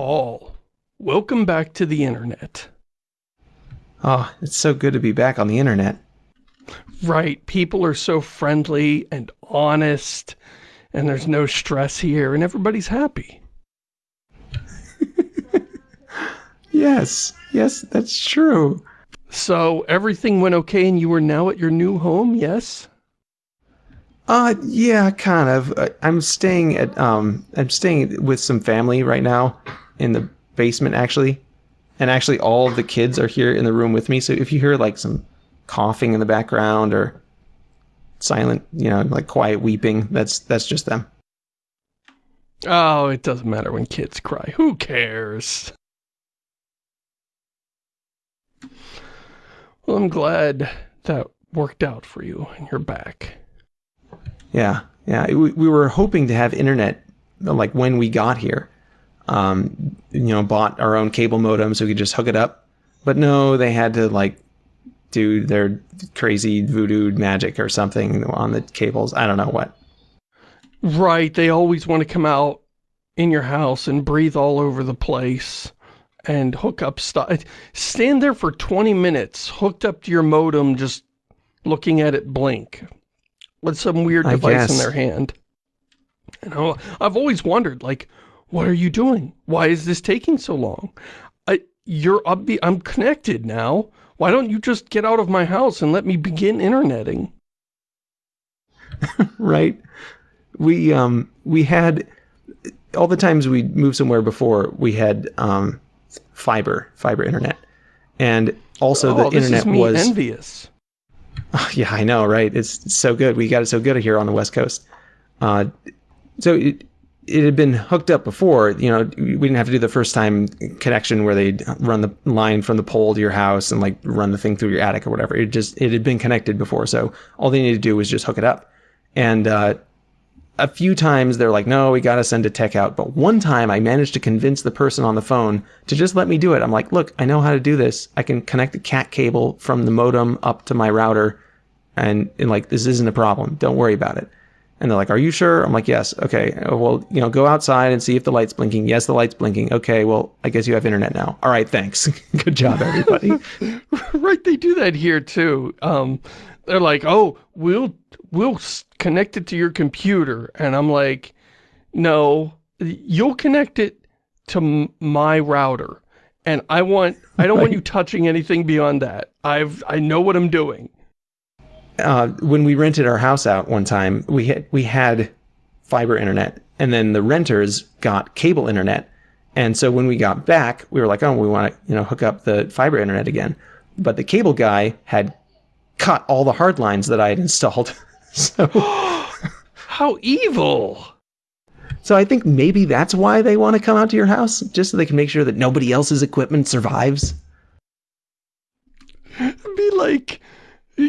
Paul, welcome back to the internet. Oh, it's so good to be back on the internet. Right, people are so friendly and honest, and there's no stress here, and everybody's happy. yes, yes, that's true. So, everything went okay and you are now at your new home, yes? Uh, yeah, kind of. I'm staying at, um, I'm staying with some family right now in the basement, actually. And actually, all of the kids are here in the room with me. So if you hear like some coughing in the background or silent, you know, like quiet weeping, that's that's just them. Oh, it doesn't matter when kids cry. Who cares? Well, I'm glad that worked out for you and you're back. Yeah, yeah. We, we were hoping to have internet like when we got here. Um, you know, bought our own cable modem so we could just hook it up. But no, they had to like do their crazy voodoo magic or something on the cables. I don't know what. Right. They always want to come out in your house and breathe all over the place and hook up stuff. Stand there for 20 minutes hooked up to your modem just looking at it blink with some weird device in their hand. You know, I've always wondered, like, what are you doing? Why is this taking so long? I, you're, be, I'm connected now. Why don't you just get out of my house and let me begin interneting? right. We, um, we had, all the times we moved somewhere before, we had, um, fiber, fiber internet. And also oh, the internet was envious. Oh, yeah, I know, right? It's so good. We got it so good here on the West Coast. Uh, so it, it had been hooked up before. You know, we didn't have to do the first time connection where they'd run the line from the pole to your house and like run the thing through your attic or whatever. It just it had been connected before, so all they needed to do was just hook it up. And uh, a few times they're like, "No, we got to send a tech out." But one time I managed to convince the person on the phone to just let me do it. I'm like, "Look, I know how to do this. I can connect the cat cable from the modem up to my router." And, and like this isn't a problem. Don't worry about it. And they're like, are you sure? I'm like, yes. Okay. Well, you know, go outside and see if the light's blinking. Yes, the light's blinking. Okay. Well, I guess you have internet now. All right. Thanks. Good job, everybody. right. They do that here too. Um, they're like, oh, we'll, we'll connect it to your computer. And I'm like, no, you'll connect it to my router. And I want, I don't right. want you touching anything beyond that. I've, I know what I'm doing uh, when we rented our house out one time, we had, we had fiber internet, and then the renters got cable internet. And so when we got back, we were like, oh, we want to you know hook up the fiber internet again. But the cable guy had cut all the hard lines that I had installed. so how evil! So I think maybe that's why they want to come out to your house, just so they can make sure that nobody else's equipment survives. Be like,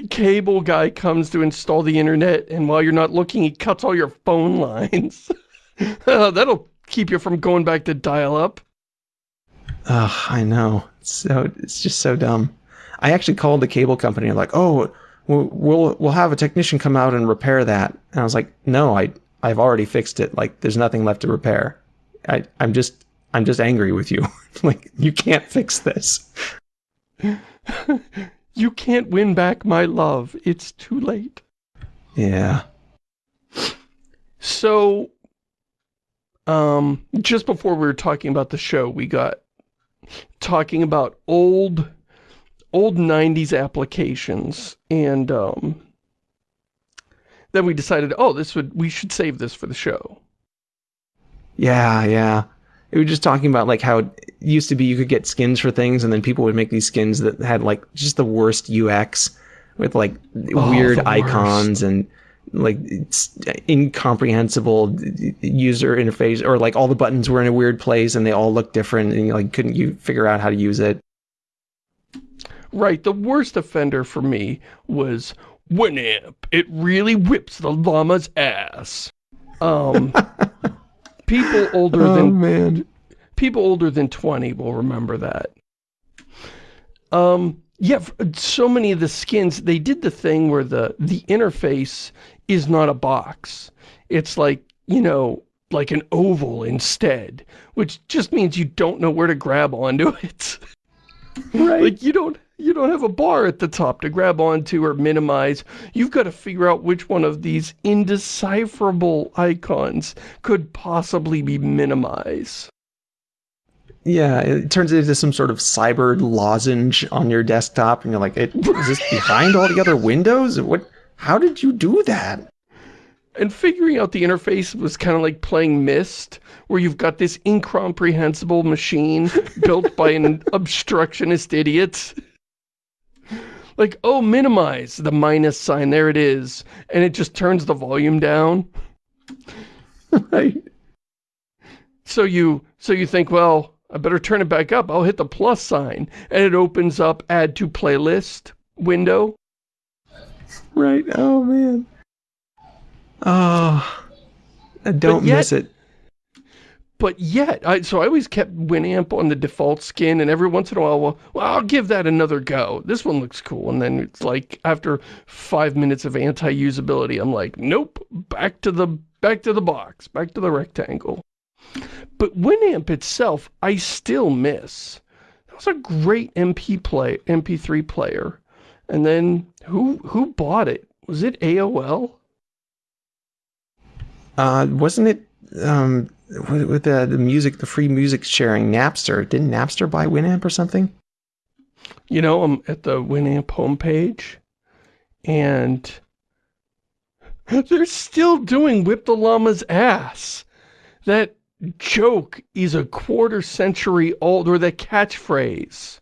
cable guy comes to install the internet, and while you're not looking, he cuts all your phone lines. uh, that'll keep you from going back to dial-up. Ugh, I know. It's so it's just so dumb. I actually called the cable company and like, oh, we'll, we'll we'll have a technician come out and repair that. And I was like, no, I I've already fixed it. Like, there's nothing left to repair. I I'm just I'm just angry with you. like, you can't fix this. You can't win back my love. It's too late. Yeah. So, um, just before we were talking about the show, we got talking about old, old 90s applications, and, um, then we decided, oh, this would, we should save this for the show. Yeah, yeah. We were just talking about like how it used to be you could get skins for things and then people would make these skins that had like just the worst UX with like oh, weird icons and like incomprehensible user interface or like all the buttons were in a weird place and they all looked different and you like couldn't you figure out how to use it. Right, the worst offender for me was Winamp. It really whips the llama's ass. Um people older oh, than man. people older than 20 will remember that. Um, yeah, so many of the skins, they did the thing where the, the interface is not a box. It's like, you know, like an oval instead, which just means you don't know where to grab onto it. Right. like you don't you don't have a bar at the top to grab onto or minimize. You've got to figure out which one of these indecipherable icons could possibly be minimized. Yeah, it turns into some sort of cyber lozenge on your desktop, and you're like, it, "Is this behind all the other windows? What? How did you do that?" And figuring out the interface was kind of like playing Myst, where you've got this incomprehensible machine built by an obstructionist idiot. Like, oh, minimize the minus sign, there it is. And it just turns the volume down. right. So you, so you think, well, I better turn it back up. I'll hit the plus sign. And it opens up add to playlist window. Right. Oh, man. Oh, I don't yet- miss it. But yet, I, so I always kept Winamp on the default skin, and every once in a while, well, well, I'll give that another go. This one looks cool. And then it's like, after five minutes of anti-usability, I'm like, nope, back to the, back to the box, back to the rectangle. But Winamp itself, I still miss. That was a great MP play, MP3 player. And then, who, who bought it? Was it AOL? Uh, wasn't it um with, with the the music, the free music sharing Napster? Didn't Napster buy Winamp or something? You know, I'm at the Winamp homepage, and they're still doing Whip the Llama's ass. That joke is a quarter century old, or that catchphrase.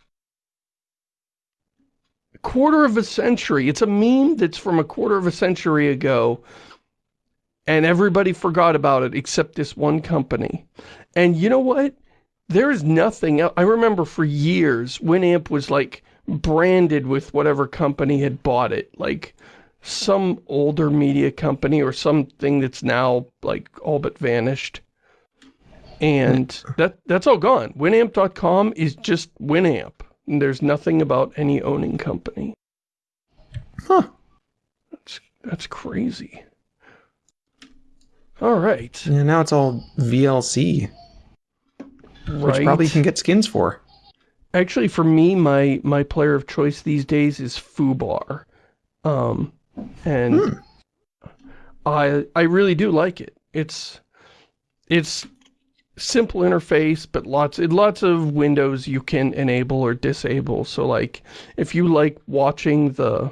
Quarter of a century. It's a meme that's from a quarter of a century ago, and everybody forgot about it except this one company. And you know what? There is nothing else. I remember for years, Winamp was like branded with whatever company had bought it. Like some older media company or something that's now like all but vanished. And that that's all gone. Winamp.com is just Winamp. And there's nothing about any owning company. Huh. That's, that's crazy. All right. Yeah, now it's all VLC, Right. which probably you can get skins for. Actually, for me, my my player of choice these days is foobar, um, and I I really do like it. It's it's simple interface, but lots lots of windows you can enable or disable. So like, if you like watching the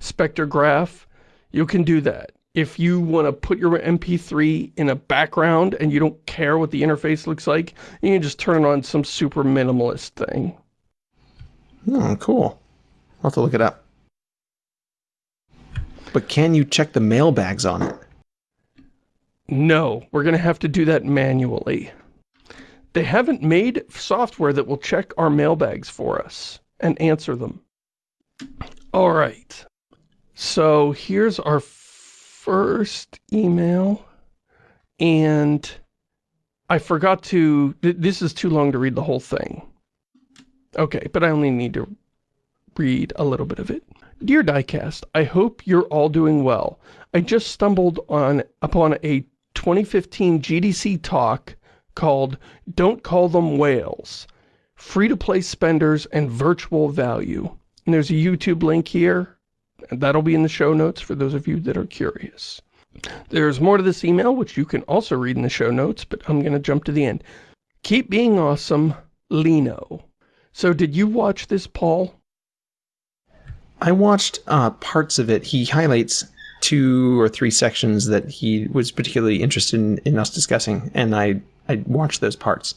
spectrograph, you can do that. If you want to put your MP3 in a background and you don't care what the interface looks like, you can just turn it on some super minimalist thing. Oh, cool. I'll have to look it up. But can you check the mailbags on it? No, we're going to have to do that manually. They haven't made software that will check our mailbags for us and answer them. All right. So here's our first email. And I forgot to... Th this is too long to read the whole thing. Okay, but I only need to read a little bit of it. Dear Diecast, I hope you're all doing well. I just stumbled on upon a 2015 GDC talk called Don't Call Them Whales, Free-to-Play Spenders and Virtual Value. And there's a YouTube link here. And That'll be in the show notes for those of you that are curious. There's more to this email, which you can also read in the show notes, but I'm going to jump to the end. Keep being awesome, Lino. So did you watch this, Paul? I watched uh, parts of it. He highlights two or three sections that he was particularly interested in, in us discussing, and I, I watched those parts.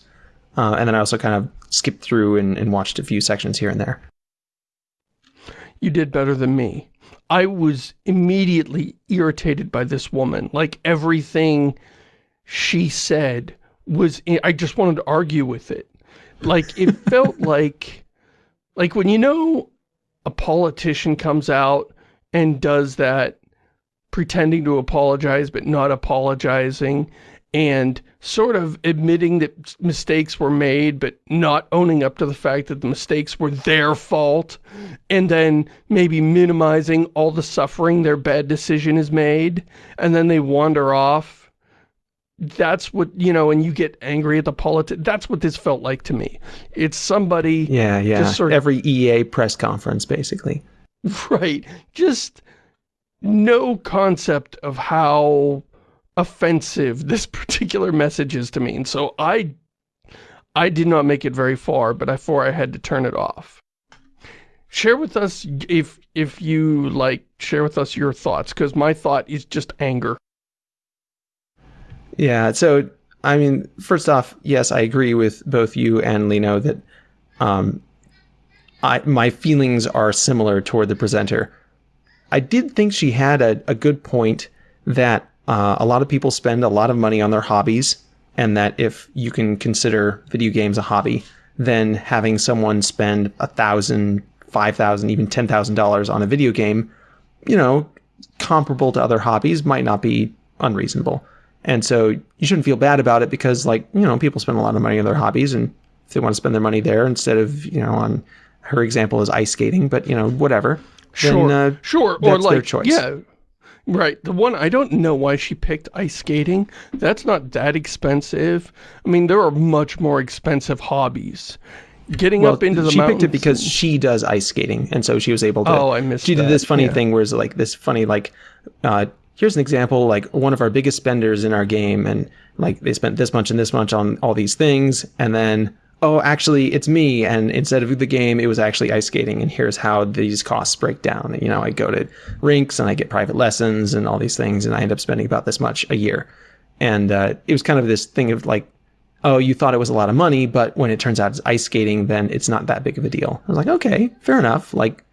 Uh, and then I also kind of skipped through and, and watched a few sections here and there. You did better than me. I was immediately irritated by this woman. Like everything she said was, I just wanted to argue with it. Like it felt like, like when you know a politician comes out and does that pretending to apologize but not apologizing and sort of admitting that mistakes were made but not owning up to the fact that the mistakes were their fault and then maybe minimizing all the suffering their bad decision has made and then they wander off that's what, you know, and you get angry at the politics. That's what this felt like to me. It's somebody... Yeah, yeah. Just Sort of, Every EA press conference, basically. Right. Just no concept of how offensive this particular message is to me. And so I, I did not make it very far, but before I had to turn it off. Share with us, if, if you like, share with us your thoughts, because my thought is just anger. Yeah, so, I mean, first off, yes, I agree with both you and Lino that um, I, my feelings are similar toward the presenter. I did think she had a, a good point that uh, a lot of people spend a lot of money on their hobbies, and that if you can consider video games a hobby, then having someone spend a thousand, five thousand, even ten thousand dollars on a video game, you know, comparable to other hobbies, might not be unreasonable. And so you shouldn't feel bad about it because, like, you know, people spend a lot of money on their hobbies, and if they want to spend their money there instead of, you know, on her example is ice skating, but you know, whatever. Sure, then, uh, sure, or like, choice. yeah, right. The one I don't know why she picked ice skating. That's not that expensive. I mean, there are much more expensive hobbies. Getting well, up into the she mountains. picked it because and... she does ice skating, and so she was able to. Oh, I missed. She that. did this funny yeah. thing where it's like this funny like. Uh, here's an example like one of our biggest spenders in our game and like they spent this much and this much on all these things and then oh, actually, it's me. And instead of the game, it was actually ice skating. And here's how these costs break down. You know, I go to rinks and I get private lessons and all these things. And I end up spending about this much a year. And uh, it was kind of this thing of like, oh, you thought it was a lot of money, but when it turns out it's ice skating, then it's not that big of a deal. I was like, okay, fair enough. Like,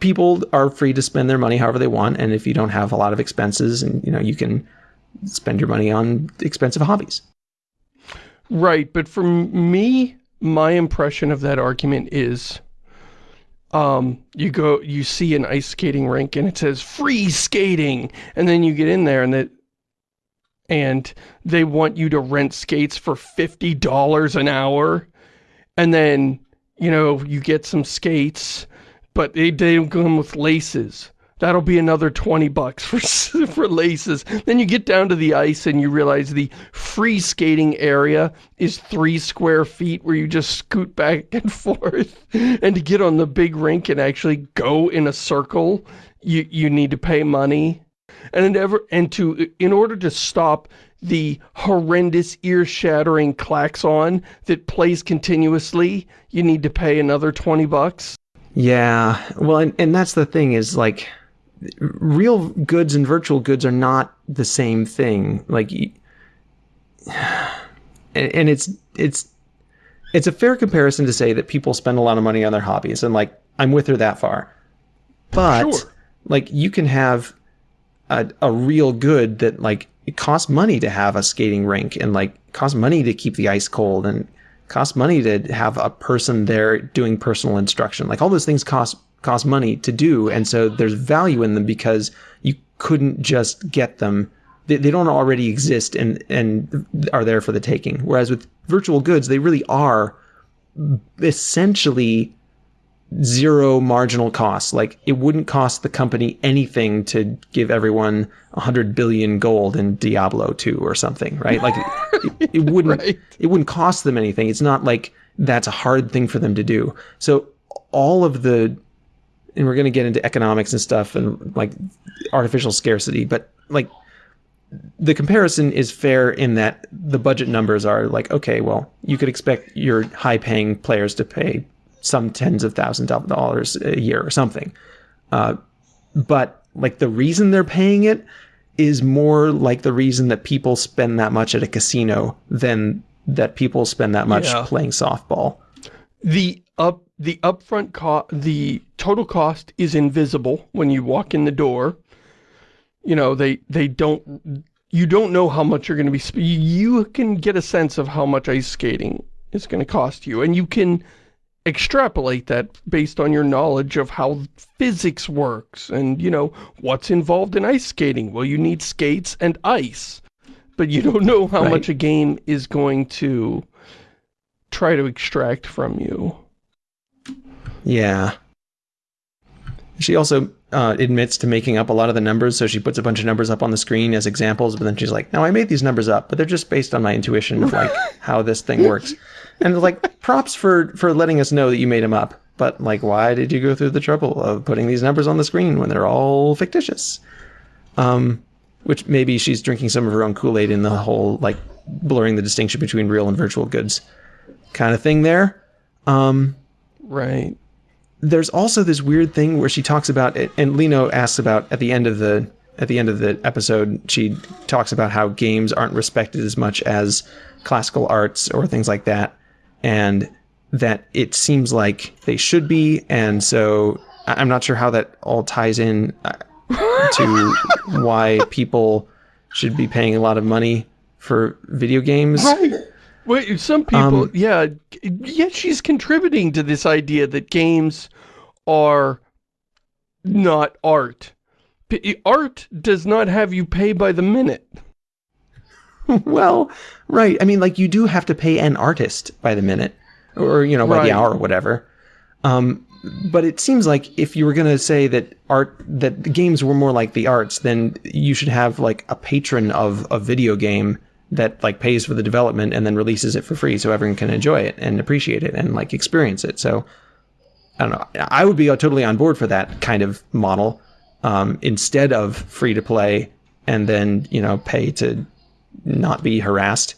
people are free to spend their money however they want. And if you don't have a lot of expenses and, you know, you can spend your money on expensive hobbies. Right, but for me, my impression of that argument is um, you go, you see an ice skating rink and it says free skating. And then you get in there and that, and they want you to rent skates for $50 an hour. And then, you know, you get some skates, but they, they don't come with laces. That'll be another 20 bucks for, for laces. Then you get down to the ice and you realize the free skating area is three square feet where you just scoot back and forth. And to get on the big rink and actually go in a circle, you, you need to pay money. And, ever, and to, in order to stop the horrendous ear-shattering klaxon that plays continuously, you need to pay another 20 bucks. Yeah, well, and, and that's the thing is like real goods and virtual goods are not the same thing. Like, and it's it's it's a fair comparison to say that people spend a lot of money on their hobbies, and like I'm with her that far. But sure. like you can have a a real good that like it costs money to have a skating rink, and like costs money to keep the ice cold, and costs money to have a person there doing personal instruction. Like all those things cost cost money to do. And so there's value in them because you couldn't just get them. They, they don't already exist and, and are there for the taking. Whereas with virtual goods, they really are essentially zero marginal costs. Like it wouldn't cost the company anything to give everyone 100 billion gold in Diablo 2 or something, right? Like it, it wouldn't right. it wouldn't cost them anything. It's not like that's a hard thing for them to do. So all of the and we're going to get into economics and stuff and like artificial scarcity, but like the comparison is fair in that the budget numbers are like, okay, well, you could expect your high paying players to pay some tens of thousands of dollars a year or something. Uh, but like the reason they're paying it is more like the reason that people spend that much at a casino than that people spend that much yeah. playing softball. The up the upfront cost, the total cost is invisible when you walk in the door. You know, they, they don't, you don't know how much you're going to be, you can get a sense of how much ice skating is going to cost you. And you can extrapolate that based on your knowledge of how physics works and, you know, what's involved in ice skating. Well, you need skates and ice, but you don't know how right. much a game is going to try to extract from you. Yeah. She also uh, admits to making up a lot of the numbers, so she puts a bunch of numbers up on the screen as examples, but then she's like, "No, I made these numbers up, but they're just based on my intuition of like how this thing works." And like, props for for letting us know that you made them up, but like, why did you go through the trouble of putting these numbers on the screen when they're all fictitious? Um, which maybe she's drinking some of her own Kool Aid in the whole like blurring the distinction between real and virtual goods kind of thing there. Um, right there's also this weird thing where she talks about it, and Lino asks about at the end of the at the end of the episode, she talks about how games aren't respected as much as classical arts or things like that, and that it seems like they should be, and so I'm not sure how that all ties in uh, to why people should be paying a lot of money for video games. Right. Wait, some people, um, yeah, yeah, she's contributing to this idea that games are not art. Art does not have you pay by the minute. well, right. I mean, like, you do have to pay an artist by the minute, or, you know, by right. the hour or whatever. Um, but it seems like if you were going to say that art, that the games were more like the arts, then you should have, like, a patron of a video game that like pays for the development and then releases it for free so everyone can enjoy it and appreciate it and like experience it. So I don't know. I would be totally on board for that kind of model um, instead of free to play and then you know pay to not be harassed.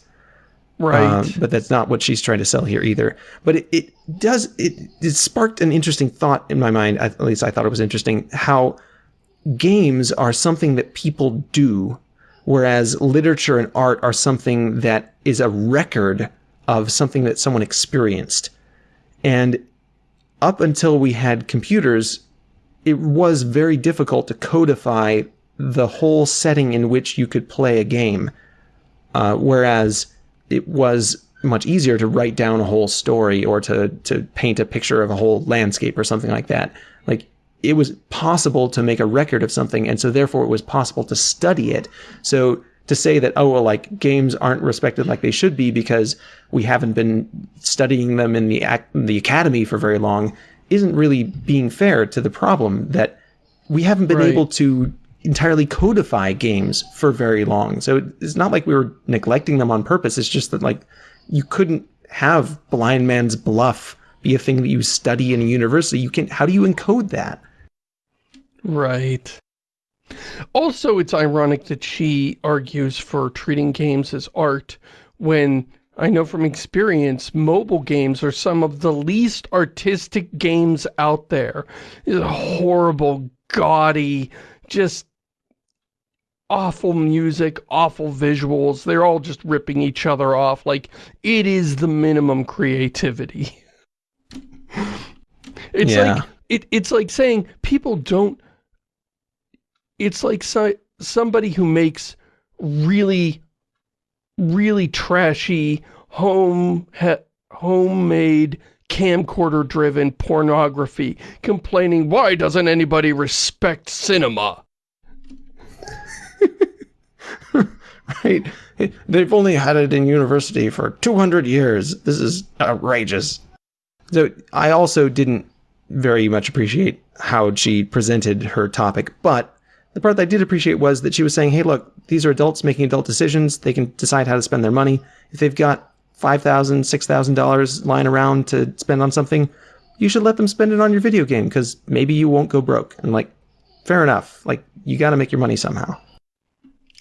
Right. Um, but that's not what she's trying to sell here either. But it, it does it, it sparked an interesting thought in my mind. At least I thought it was interesting how games are something that people do whereas literature and art are something that is a record of something that someone experienced. And up until we had computers, it was very difficult to codify the whole setting in which you could play a game. Uh, whereas it was much easier to write down a whole story or to, to paint a picture of a whole landscape or something like that. Like it was possible to make a record of something, and so therefore it was possible to study it. So to say that oh well like games aren't respected like they should be because we haven't been studying them in the the academy for very long isn't really being fair to the problem that we haven't been right. able to entirely codify games for very long. So it's not like we were neglecting them on purpose. It's just that like you couldn't have blind man's bluff be a thing that you study in a university. You can how do you encode that? Right. Also, it's ironic that she argues for treating games as art when I know from experience, mobile games are some of the least artistic games out there. It's horrible, gaudy, just awful music, awful visuals. They're all just ripping each other off. Like, it is the minimum creativity. it's yeah. like, it, it's like saying people don't it's like so, somebody who makes really, really trashy home homemade camcorder-driven pornography, complaining, why doesn't anybody respect cinema? right. They've only had it in university for 200 years. This is outrageous. So I also didn't very much appreciate how she presented her topic, but the part that I did appreciate was that she was saying, hey, look, these are adults making adult decisions. They can decide how to spend their money. If they've got $5,000, $6,000 lying around to spend on something, you should let them spend it on your video game because maybe you won't go broke. And like, fair enough. Like, you got to make your money somehow.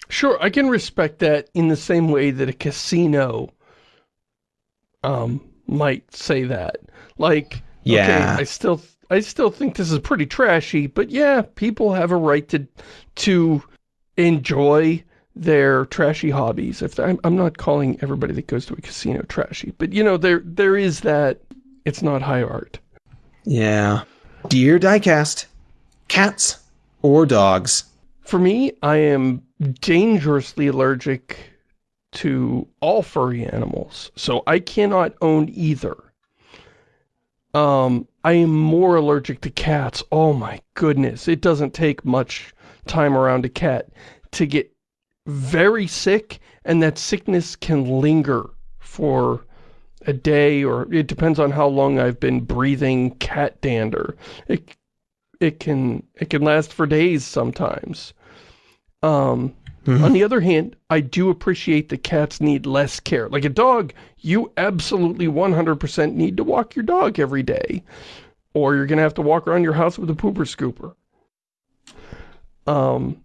Sure, I can respect that in the same way that a casino um, might say that. Like, yeah. okay, I still I still think this is pretty trashy, but yeah, people have a right to to enjoy their trashy hobbies. If I'm, I'm not calling everybody that goes to a casino trashy, but you know, there there is that it's not high art. Yeah. Dear Diecast, cats or dogs? For me, I am dangerously allergic to all furry animals, so I cannot own either. Um, I am more allergic to cats. Oh my goodness. It doesn't take much time around a cat to get very sick and that sickness can linger for a day or it depends on how long I've been breathing cat dander. It, it can it can last for days sometimes. Um, mm. On the other hand, I do appreciate that cats need less care. Like a dog, you absolutely 100% need to walk your dog every day. Or you're going to have to walk around your house with a pooper scooper. Um,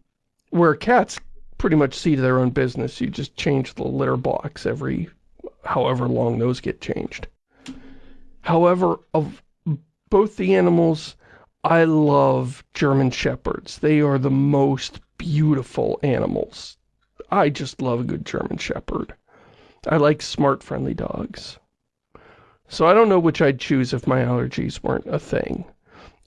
where cats pretty much see to their own business. You just change the litter box every however long those get changed. However, of both the animals, I love German Shepherds. They are the most beautiful animals. I just love a good German Shepherd. I like smart, friendly dogs. So I don't know which I'd choose if my allergies weren't a thing.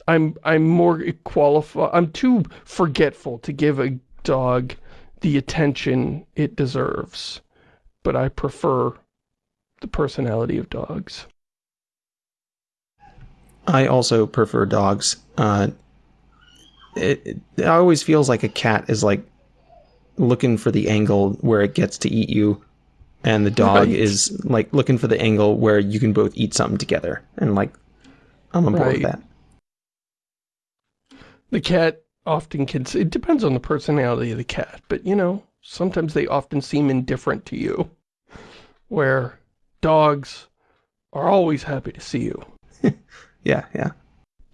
I'm I'm more qualified. I'm too forgetful to give a dog the attention it deserves. But I prefer the personality of dogs. I also prefer dogs. Uh, it, it, it always feels like a cat is like looking for the angle where it gets to eat you and the dog right. is like looking for the angle where you can both eat something together and like i'm on board right. with that the cat often can it depends on the personality of the cat but you know sometimes they often seem indifferent to you where dogs are always happy to see you yeah yeah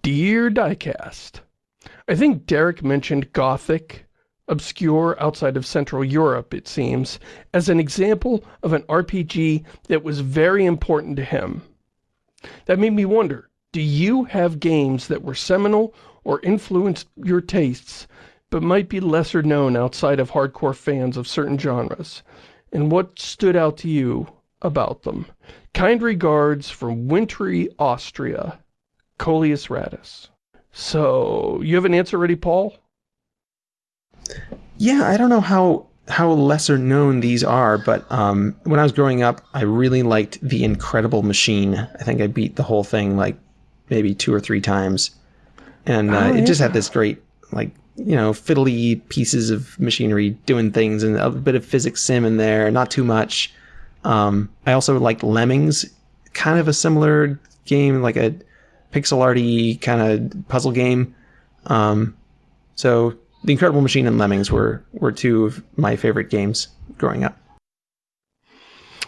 dear diecast I think Derek mentioned Gothic, obscure outside of Central Europe, it seems, as an example of an RPG that was very important to him. That made me wonder, do you have games that were seminal or influenced your tastes, but might be lesser known outside of hardcore fans of certain genres? And what stood out to you about them? Kind regards from wintry Austria, Coleus Radis. So, you have an answer ready, Paul? Yeah, I don't know how how lesser known these are, but um, when I was growing up, I really liked The Incredible Machine. I think I beat the whole thing like maybe two or three times. And uh, oh, it just had this great, like, you know, fiddly pieces of machinery doing things and a bit of physics sim in there, not too much. Um, I also liked Lemmings, kind of a similar game, like a pixel arty kind of puzzle game. Um, so The Incredible Machine and Lemmings were were two of my favorite games growing up.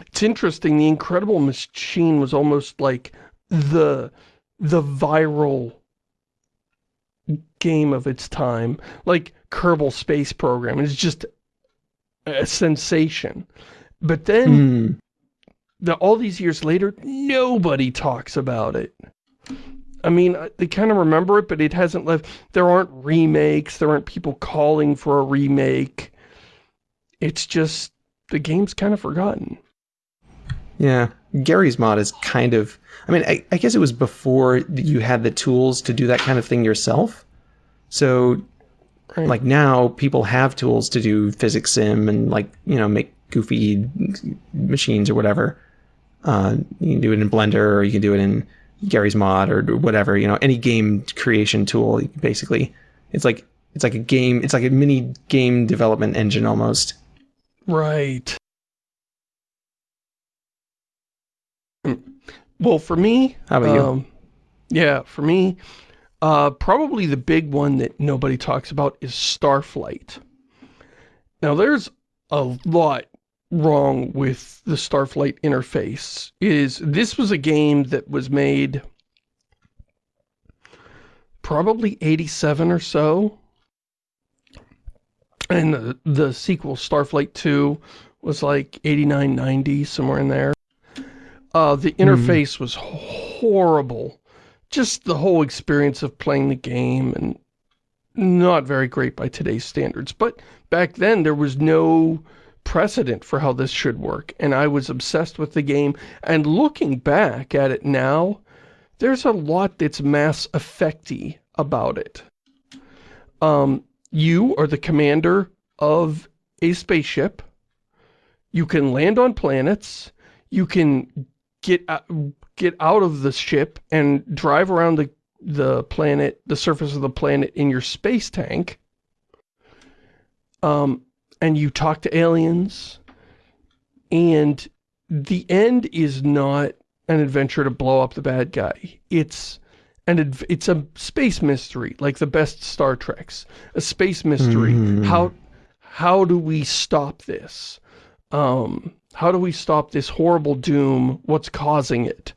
It's interesting. The Incredible Machine was almost like the the viral game of its time. Like Kerbal Space Program. It's just a sensation. But then, mm. the, all these years later, nobody talks about it. I mean, they kind of remember it, but it hasn't left. There aren't remakes. There aren't people calling for a remake. It's just, the game's kind of forgotten. Yeah. Garry's Mod is kind of, I mean, I, I guess it was before you had the tools to do that kind of thing yourself. So, right. like now, people have tools to do physics sim and like, you know, make goofy machines or whatever. Uh, you can do it in Blender or you can do it in Garry's Mod or whatever, you know, any game creation tool, basically. It's like it's like a game, it's like a mini game development engine almost. Right. Well, for me, how about um, you? Yeah, for me, uh, probably the big one that nobody talks about is Starflight. Now, there's a lot wrong with the Starflight interface is this was a game that was made probably 87 or so. And the, the sequel, Starflight 2, was like 89, 90, somewhere in there. Uh, the hmm. interface mm. was horrible. Just the whole experience of playing the game and not very great by today's standards. But back then, there was no precedent for how this should work, and I was obsessed with the game, and looking back at it now, there's a lot that's Mass Effecty about it. Um, you are the commander of a spaceship. You can land on planets. You can get get out of the ship and drive around the the planet, the surface of the planet in your space tank. Um, and you talk to aliens, and the end is not an adventure to blow up the bad guy. It's and it's a space mystery, like the best Star Treks. A space mystery. Mm. How how do we stop this? Um, how do we stop this horrible doom? What's causing it?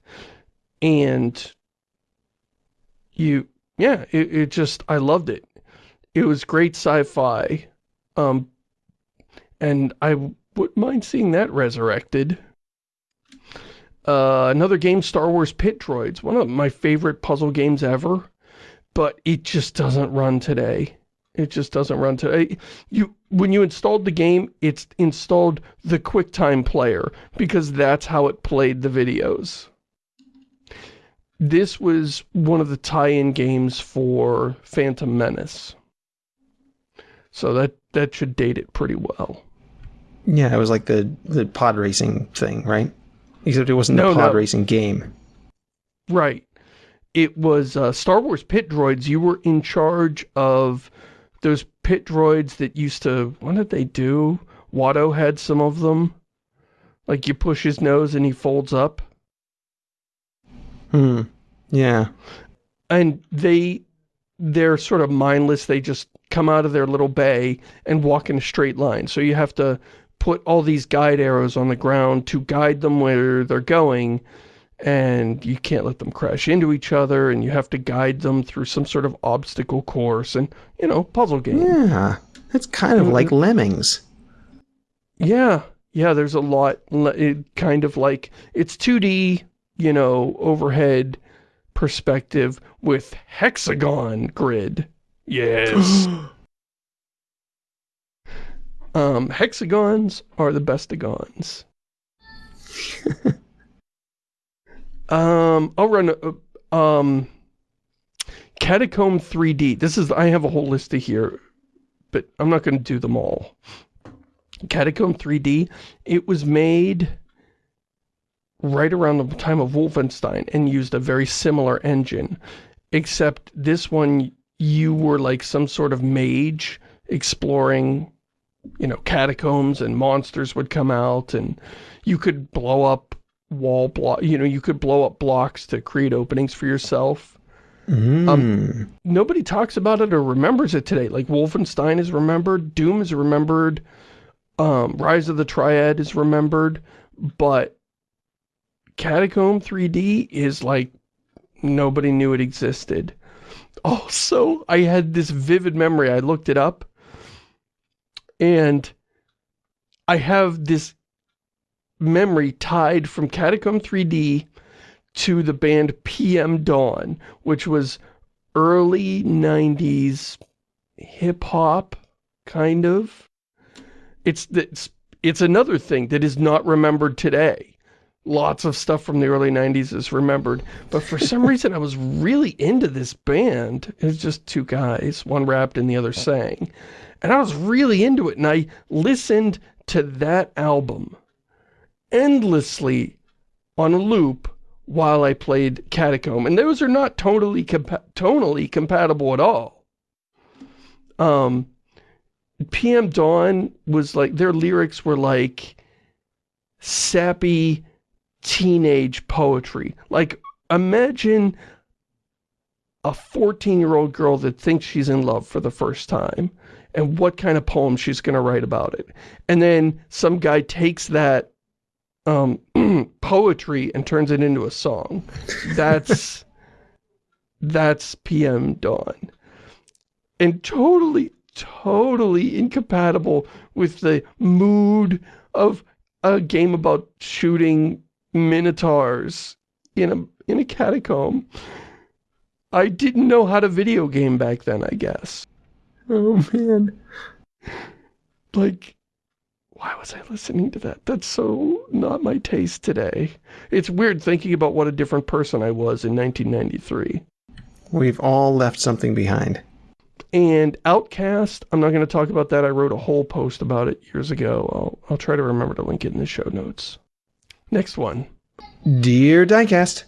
And you, yeah, it, it just, I loved it. It was great sci-fi. Um, and I wouldn't mind seeing that resurrected. Uh, another game, Star Wars Pit Droids, one of my favorite puzzle games ever, but it just doesn't run today. It just doesn't run today. You, when you installed the game, it's installed the QuickTime player, because that's how it played the videos. This was one of the tie-in games for Phantom Menace. So that, that should date it pretty well. Yeah, it was like the, the pod racing thing, right? Except it wasn't no, a pod no. racing game. Right. It was uh, Star Wars Pit Droids. You were in charge of those pit droids that used to... What did they do? Watto had some of them. Like you push his nose and he folds up. Hmm. Yeah. And they... They're sort of mindless. They just come out of their little bay and walk in a straight line. So you have to put all these guide arrows on the ground to guide them where they're going and you can't let them crash into each other and you have to guide them through some sort of obstacle course and, you know, puzzle game. Yeah, it's kind of like mm-hmm. Lemmings. Yeah, yeah, there's a lot, it kind of like, it's 2D, you know, overhead perspective with hexagon grid. Yes. Um, hexagons are the bestagons. um, I'll run, uh, um, Catacomb 3D. This is, I have a whole list of here, but I'm not going to do them all. Catacomb 3D, it was made right around the time of Wolfenstein and used a very similar engine, except this one, you were like some sort of mage exploring you know, catacombs and monsters would come out and you could blow up wall block, you know, you could blow up blocks to create openings for yourself. Mm. Um, nobody talks about it or remembers it today. Like Wolfenstein is remembered, Doom is remembered, um, Rise of the Triad is remembered, but Catacomb 3D is like nobody knew it existed. Also, I had this vivid memory. I looked it up and I have this memory tied from Catacomb 3D to the band PM Dawn, which was early 90s hip-hop, kind of. It's, it's, it's another thing that is not remembered today. Lots of stuff from the early 90s is remembered, but for some reason I was really into this band. It was just two guys, one rapped and the other sang. And I was really into it, and I listened to that album endlessly on a loop while I played Catacomb. And those are not totally compa tonally compatible at all. Um, PM Dawn was like, their lyrics were like sappy teenage poetry. Like, imagine a 14-year-old girl that thinks she's in love for the first time and what kind of poem she's going to write about it. And then some guy takes that um, poetry and turns it into a song. That's, that's PM Dawn. And totally, totally incompatible with the mood of a game about shooting minotaurs in a, in a catacomb. I didn't know how to video game back then, I guess. Oh, man. Like, why was I listening to that? That's so not my taste today. It's weird thinking about what a different person I was in 1993. We've all left something behind. And Outcast, I'm not going to talk about that. I wrote a whole post about it years ago. I'll, I'll try to remember to link it in the show notes. Next one. Dear Diecast,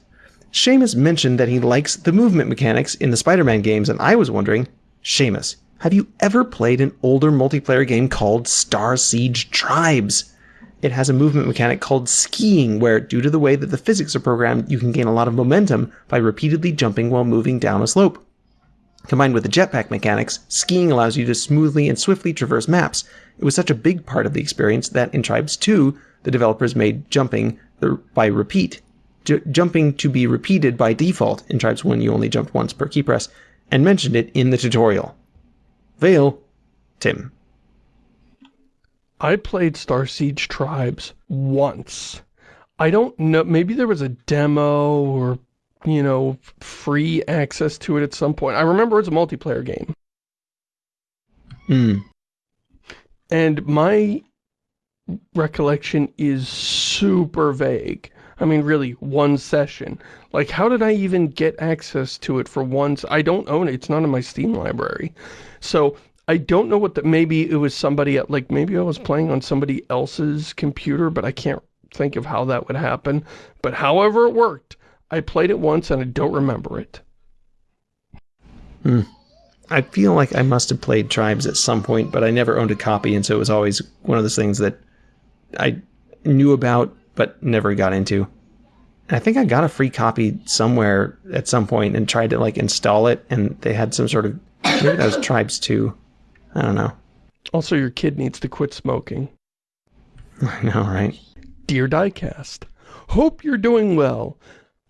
Shamus mentioned that he likes the movement mechanics in the Spider-Man games, and I was wondering, Shamus, have you ever played an older multiplayer game called Starsiege Tribes? it has a movement mechanic called skiing, where, due to the way that the physics are programmed, you can gain a lot of momentum by repeatedly jumping while moving down a slope. Combined with the jetpack mechanics, skiing allows you to smoothly and swiftly traverse maps. It was such a big part of the experience that in Tribes 2, the developers made jumping by repeat, J- jumping to be repeated by default. In Tribes 1, you only jumped once per key press, and mentioned it in the tutorial. Vale, Tim. I played Starsiege Tribes once. I don't know, maybe there was a demo or you know, free access to it at some point. I remember it's a multiplayer game. Hmm. And my recollection is super vague. I mean, really, one session. Like, how did I even get access to it for once? I don't own it. It's not in my Steam library. So, I don't know what the, maybe it was somebody at, like, maybe I was playing on somebody else's computer, but I can't think of how that would happen. But however it worked, I played it once and I don't remember it. Hmm. I feel like I must have played Tribes at some point, but I never owned a copy, and so it was always one of those things that I knew about but never got into. And I think I got a free copy somewhere at some point and tried to like install it, and they had some sort of maybe that was Tribes too. I don't know. Also, your kid needs to quit smoking. I know, right? Dear Diecast, hope you're doing well.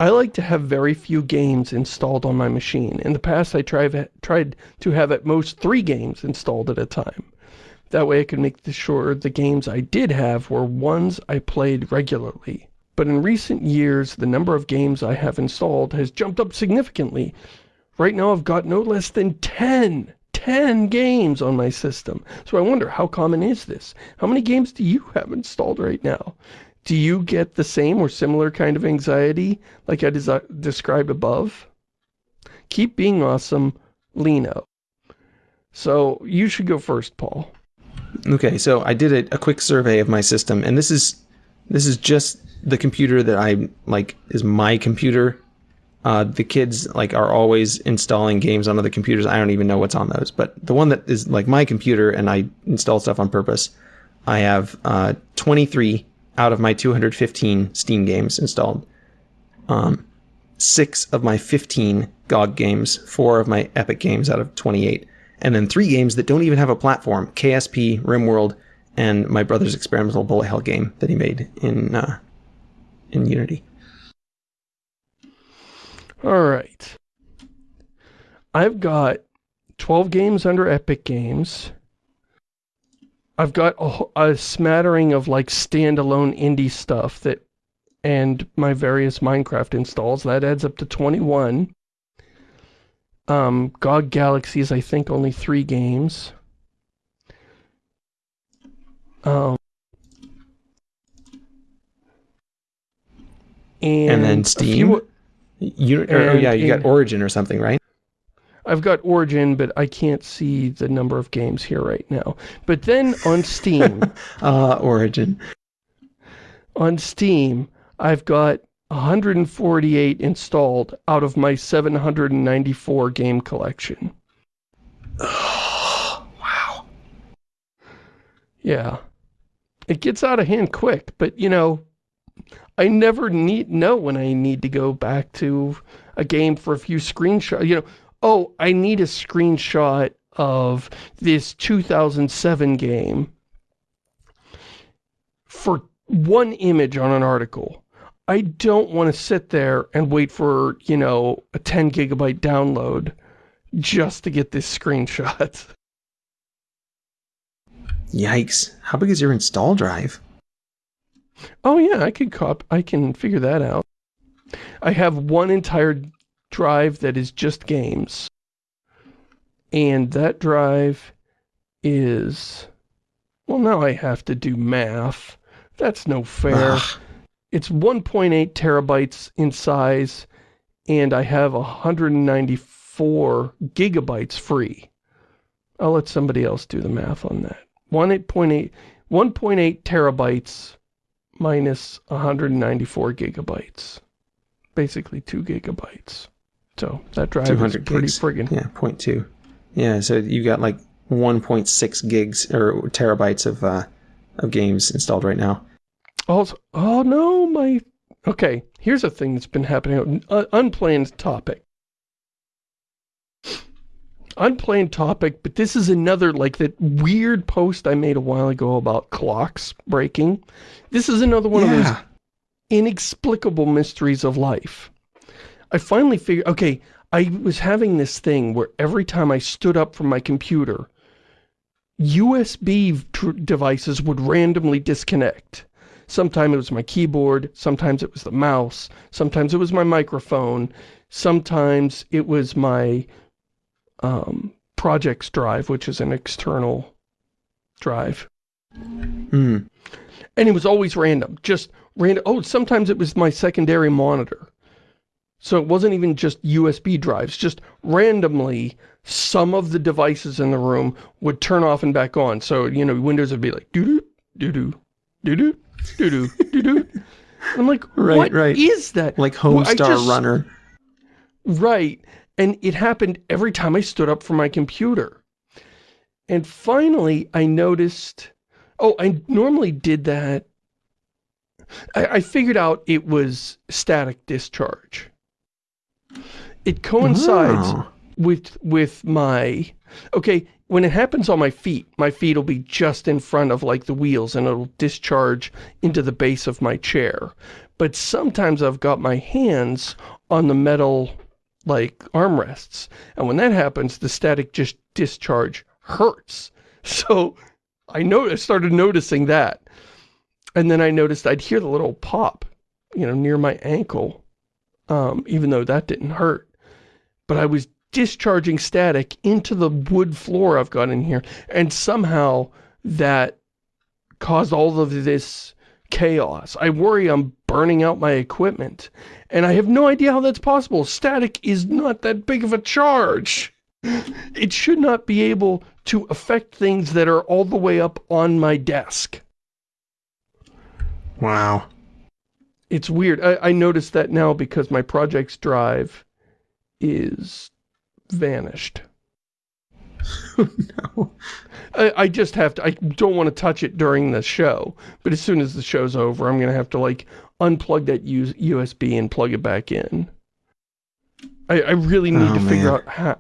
I like to have very few games installed on my machine. In the past, I tried, tried to have at most three games installed at a time. That way I could make sure the games I did have were ones I played regularly. But in recent years, the number of games I have installed has jumped up significantly. Right now I've got no less than 10, 10 games on my system. So I wonder, how common is this? How many games do you have installed right now? Do you get the same or similar kind of anxiety like I described above? Keep being awesome, Lino. So you should go first, Paul. Okay, so I did a, a quick survey of my system, and this is this is just the computer that I like is my computer. Uh, the kids like are always installing games on other computers. I don't even know what's on those, but the one that is like my computer, and I install stuff on purpose. I have uh, 23 out of my 215 Steam games installed. Um, six of my 15 GOG games, four of my Epic games out of 28, and then three games that don't even have a platform: KSP, RimWorld, and my brother's experimental bullet hell game that he made in uh, in Unity. All right, I've got 12 games under Epic Games. I've got a, a smattering of like standalone indie stuff that and my various Minecraft installs. That adds up to 21. Um, GOG Galaxy is, I think, only three games. Um, and, and then Steam? Few, you, or, and, yeah, you got Origin or something, right? I've got Origin, but I can't see the number of games here right now. But then on Steam... uh, Origin. On Steam, I've got 148 installed out of my 794 game collection. wow. Yeah. It gets out of hand quick, but, you know, I never need know when I need to go back to a game for a few screenshots. You know, oh, I need a screenshot of this 2007 game for one image on an article. I don't want to sit there and wait for, you know, a 10 gigabyte download just to get this screenshot. Yikes. How big is your install drive? Oh yeah, I can cop I can figure that out. I have one entire drive that is just games. And that drive is... Well, now I have to do math. That's no fair. Ugh. It's 1.8 terabytes in size, and I have 194 gigabytes free. I'll let somebody else do the math on that. 1.8 1.8 terabytes minus 194 gigabytes. Basically 2 gigabytes. So that drive is pretty gigs. friggin'. Yeah, 0.2. Yeah, so you've got like 1.6 gigs or terabytes of uh, of games installed right now. Also, oh no, my... Okay, here's a thing that's been happening. Uh, unplanned topic. Unplanned topic, but this is another, like, that weird post I made a while ago about clocks breaking. This is another one yeah. of those inexplicable mysteries of life. I finally figured, okay, I was having this thing where every time I stood up from my computer, USB devices would randomly disconnect. Sometimes it was my keyboard, sometimes it was the mouse, sometimes it was my microphone, sometimes it was my um, projects drive, which is an external drive. Mm. And it was always random, just random. Oh, sometimes it was my secondary monitor. So it wasn't even just USB drives, just randomly some of the devices in the room would turn off and back on. So, you know, Windows would be like, doo-doo, doo-doo, doo-doo, doo-doo, doo-doo. I'm like, right, what right. is that? Like Homestar just, Runner. Right. And it happened every time I stood up from my computer. And finally, I noticed, oh, I normally did that. I, I figured out it was static discharge. It coincides oh. with, with my, okay, when it happens on my feet, my feet will be just in front of like the wheels and it'll discharge into the base of my chair. But sometimes I've got my hands on the metal like armrests. And when that happens, the static just discharge hurts. So I I started noticing that. And then I noticed I'd hear the little pop, you know, near my ankle, um, even though that didn't hurt. But I was discharging static into the wood floor I've got in here. And somehow that caused all of this chaos. I worry I'm burning out my equipment. And I have no idea how that's possible. Static is not that big of a charge. It should not be able to affect things that are all the way up on my desk. Wow. It's weird. I, I noticed that now because my project's drive is vanished. no. I, I, just have to, I don't want to touch it during the show, but as soon as the show's over, I'm going to have to like unplug that USB and plug it back in. I, I really need oh, to figure out how,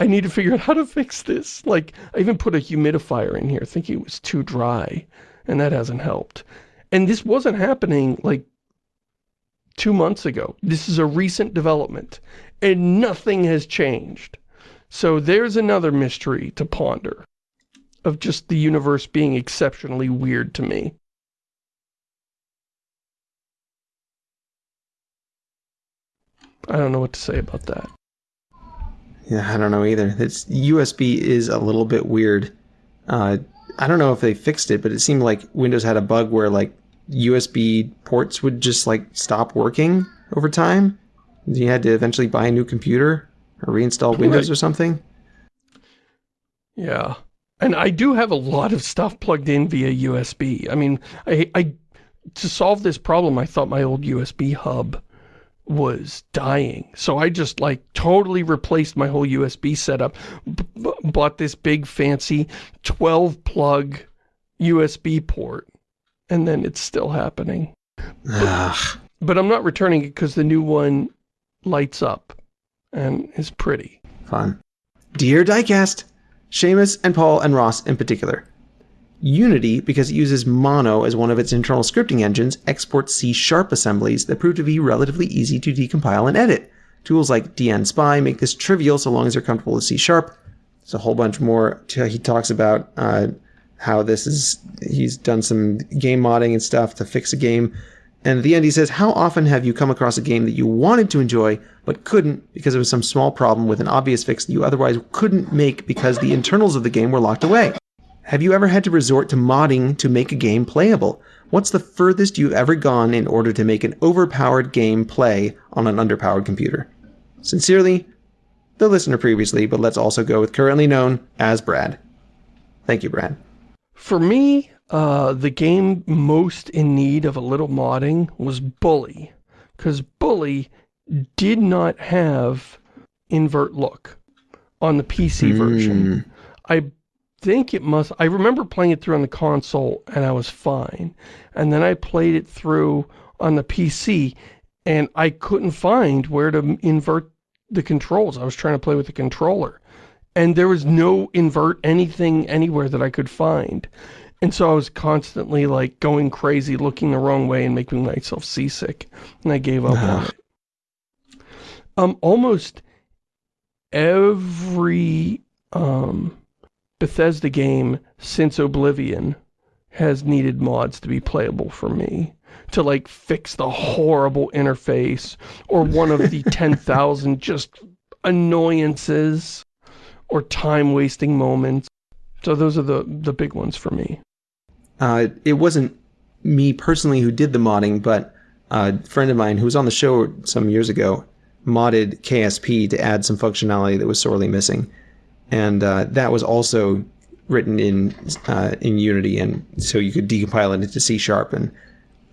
I need to figure out how to fix this. Like, I even put a humidifier in here thinking it was too dry, and that hasn't helped. And this wasn't happening, like, two months ago. This is a recent development, and nothing has changed. So there's another mystery to ponder of just the universe being exceptionally weird to me. I don't know what to say about that. Yeah, I don't know either. It's USB is a little bit weird. Uh, I don't know if they fixed it, but it seemed like Windows had a bug where like USB ports would just like stop working over time. You had to eventually buy a new computer or reinstall Windows right. or something? Yeah. And I do have a lot of stuff plugged in via USB. I mean, I, I to solve this problem, I thought my old USB hub was dying. So I just like totally replaced my whole USB setup, bought this big fancy 12 plug USB port, and then it's still happening. But, but I'm not returning it because the new one lights up and is pretty. Fun. Dear Diecast, Shamus and Paul and Ross in particular. Unity, because it uses Mono as one of its internal scripting engines, exports C-sharp assemblies that prove to be relatively easy to decompile and edit. Tools like dnspy make this trivial so long as you're comfortable with C-sharp. There's a whole bunch more. He talks about uh, how this is, he's done some game modding and stuff to fix a game and at the end, he says, How often have you come across a game that you wanted to enjoy, but couldn't because it was some small problem with an obvious fix that you otherwise couldn't make because the internals of the game were locked away? Have you ever had to resort to modding to make a game playable? What's the furthest you've ever gone in order to make an overpowered game play on an underpowered computer? Sincerely, the listener previously, but let's also go with currently known as Brad. Thank you, Brad. For me, uh, the game most in need of a little modding was Bully. Because Bully did not have invert look on the PC mm. version. I think it must, I remember playing it through on the console and I was fine. And then I played it through on the PC and I couldn't find where to invert the controls. I was trying to play with the controller. And there was no invert anything anywhere that I could find. And so I was constantly like going crazy, looking the wrong way and making myself seasick. And I gave up on it. Um, almost every um, Bethesda game since Oblivion has needed mods to be playable for me to like fix the horrible interface or one of the 10,000 just annoyances or time-wasting moments. So those are the, the big ones for me. Uh, it wasn't me personally who did the modding, but a friend of mine who was on the show some years ago modded KSP to add some functionality that was sorely missing. And uh, that was also written in uh, in Unity, and so you could decompile it into C Sharp. And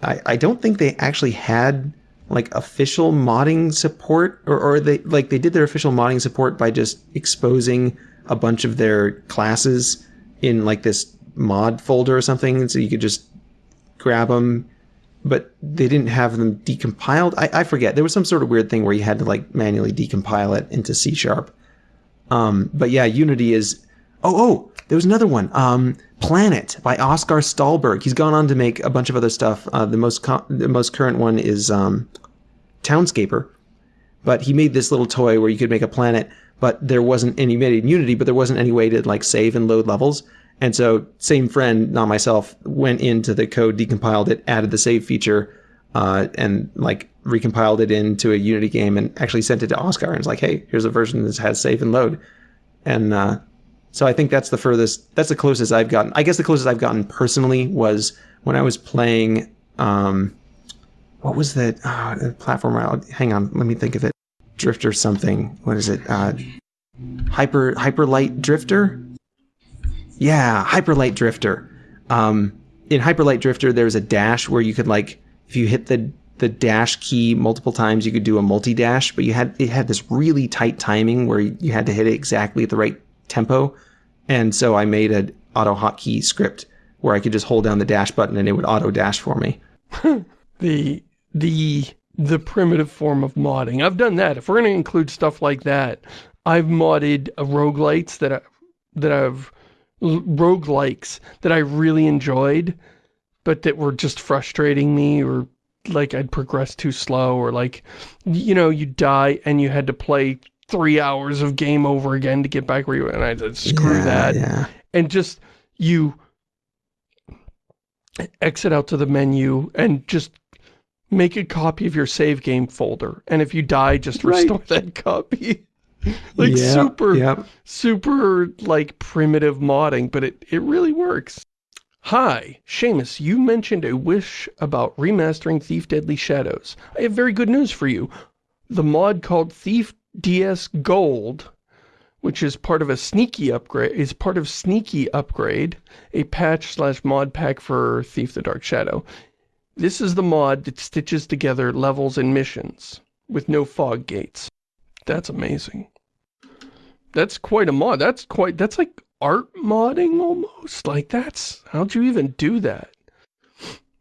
I, I don't think they actually had like official modding support, or, or they like they did their official modding support by just exposing a bunch of their classes in like this mod folder or something, so you could just grab them. But they didn't have them decompiled. I, I forget. There was some sort of weird thing where you had to like manually decompile it into C sharp. Um, but yeah, Unity is. Oh, oh, there was another one. Um, Planet by Oskar Stålberg. He's gone on to make a bunch of other stuff. Uh, the most the most current one is um, Townscaper. But he made this little toy where you could make a planet, but there wasn't any made in Unity, but there wasn't any way to like save and load levels. And so, same friend, not myself, went into the code, decompiled it, added the save feature, uh, and like recompiled it into a Unity game, and actually sent it to Oskar And it's like, hey, here's a version that has save and load. And uh, so I think that's the furthest, that's the closest I've gotten. I guess the closest I've gotten personally was when I was playing. Um, what was that uh, platform? Hang on, let me think of it. Drifter something. What is it? Uh, hyper Hyper Light Drifter. Yeah, Hyper Light Drifter. Um, in Hyper Light Drifter, there's a dash where you could like, if you hit the the dash key multiple times, you could do a multi dash, but you had it had this really tight timing where you had to hit it exactly at the right tempo. And so I made an auto hotkey script where I could just hold down the dash button and it would auto dash for me. the the the primitive form of modding. I've done that. If we're going to include stuff like that, I've modded uh, roguelites that I, that I've roguelikes that I really enjoyed, but that were just frustrating me or like I'd progress too slow or like, you know, you die and you had to play three hours of game over again to get back where you were. And I said, screw Yeah, that. Yeah. And just, you exit out to the menu and just make a copy of your save game folder. And if you die, just Right. restore that copy. like Yeah, super, super like primitive modding, but it, it really works. Hi, Shamus, you mentioned a wish about remastering Thief Deadly Shadows. I have very good news for you. The mod called Thief DS Gold, which is part of a sneaky upgrade, is part of Sneaky Upgrade, a patch slash mod pack for Thief the Dark Shadow. This is the mod that stitches together levels and missions with no fog gates. That's amazing. That's quite a mod. That's quite, that's like art modding almost. Like that's, how'd you even do that?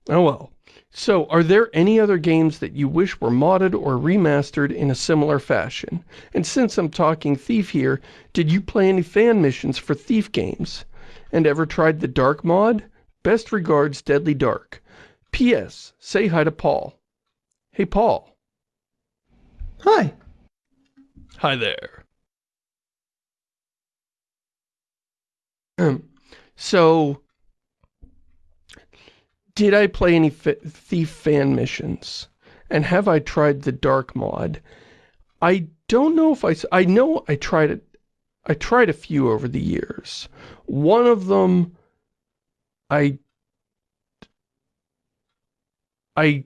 Oh well. So, are there any other games that you wish were modded or remastered in a similar fashion? And since I'm talking Thief here, did you play any fan missions for Thief games? And ever tried the Dark mod? Best regards, Deadly Dark. P.S. Say hi to Paul. Hey, Paul. Hi. Hi there. Um, so, did I play any Thief fan missions? And have I tried the Dark mod? I don't know if I... I know I tried it. I tried a few over the years. One of them, I... I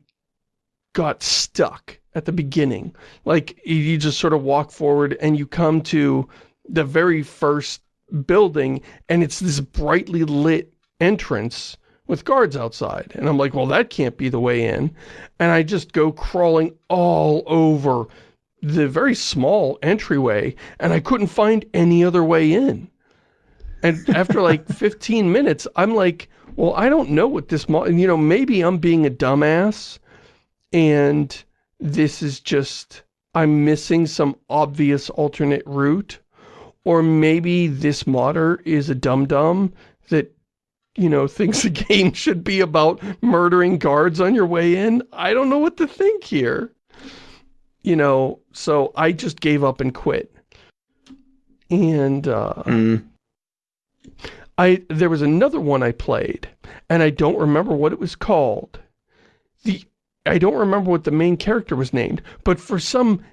got stuck at the beginning. Like, you just sort of walk forward and you come to the very first building and it's this brightly lit entrance with guards outside. And I'm like, well, that can't be the way in. And I just go crawling all over the very small entryway and I couldn't find any other way in. And after like 15 minutes, I'm like, well, I don't know what this you know, maybe I'm being a dumbass and this is just, I'm missing some obvious alternate route. Or maybe this modder is a dum-dum that, you know, thinks the game should be about murdering guards on your way in. I don't know what to think here. You know, so I just gave up and quit. And, uh... Mm. I there was another one I played, and I don't remember what it was called. The I don't remember what the main character was named, but for some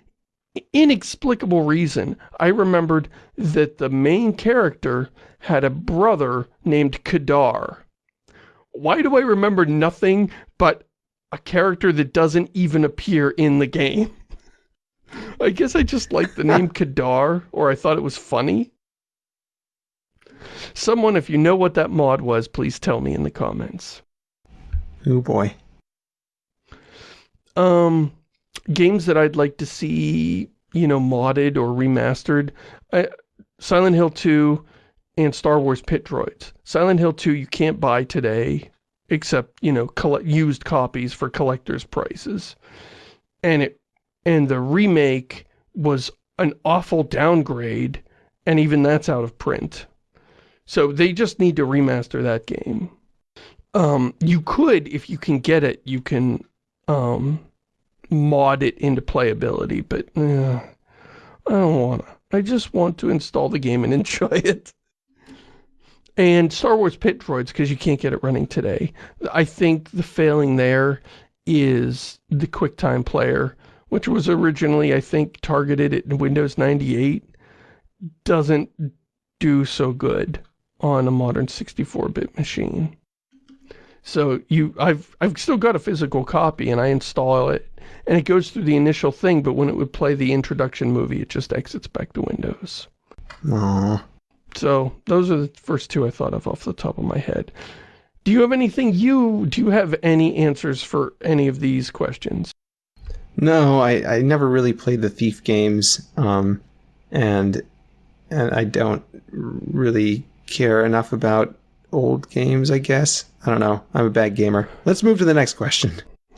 inexplicable reason, I remembered that the main character had a brother named Kadar. Why do I remember nothing but a character that doesn't even appear in the game? I guess I just liked the name Kadar, or I thought it was funny. Someone, if you know what that mod was, please tell me in the comments. Oh boy. Um, games that I'd like to see, you know, modded or remastered. I, Silent Hill 2 and Star Wars Pit Droids. Silent Hill 2 you can't buy today, except, you know, used copies for collector's prices. And it, and the remake was an awful downgrade, and even that's out of print. So they just need to remaster that game. Um, you could, if you can get it, you can um, mod it into playability, but uh, I don't want to. I just want to install the game and enjoy it. And Star Wars Pit Droids, because you can't get it running today. I think the failing there is the QuickTime player, which was originally, I think, targeted at Windows 98, doesn't do so good on a modern 64-bit machine. So you, I've, I've still got a physical copy and I install it and it goes through the initial thing, but when it would play the introduction movie, it just exits back to Windows. Aww. So those are the first two I thought of off the top of my head. Do you have anything you, do you have any answers for any of these questions? No, I, I never really played the Thief games, um, and and I don't really care enough about old games, I guess. I don't know. I'm a bad gamer. Let's move to the next question.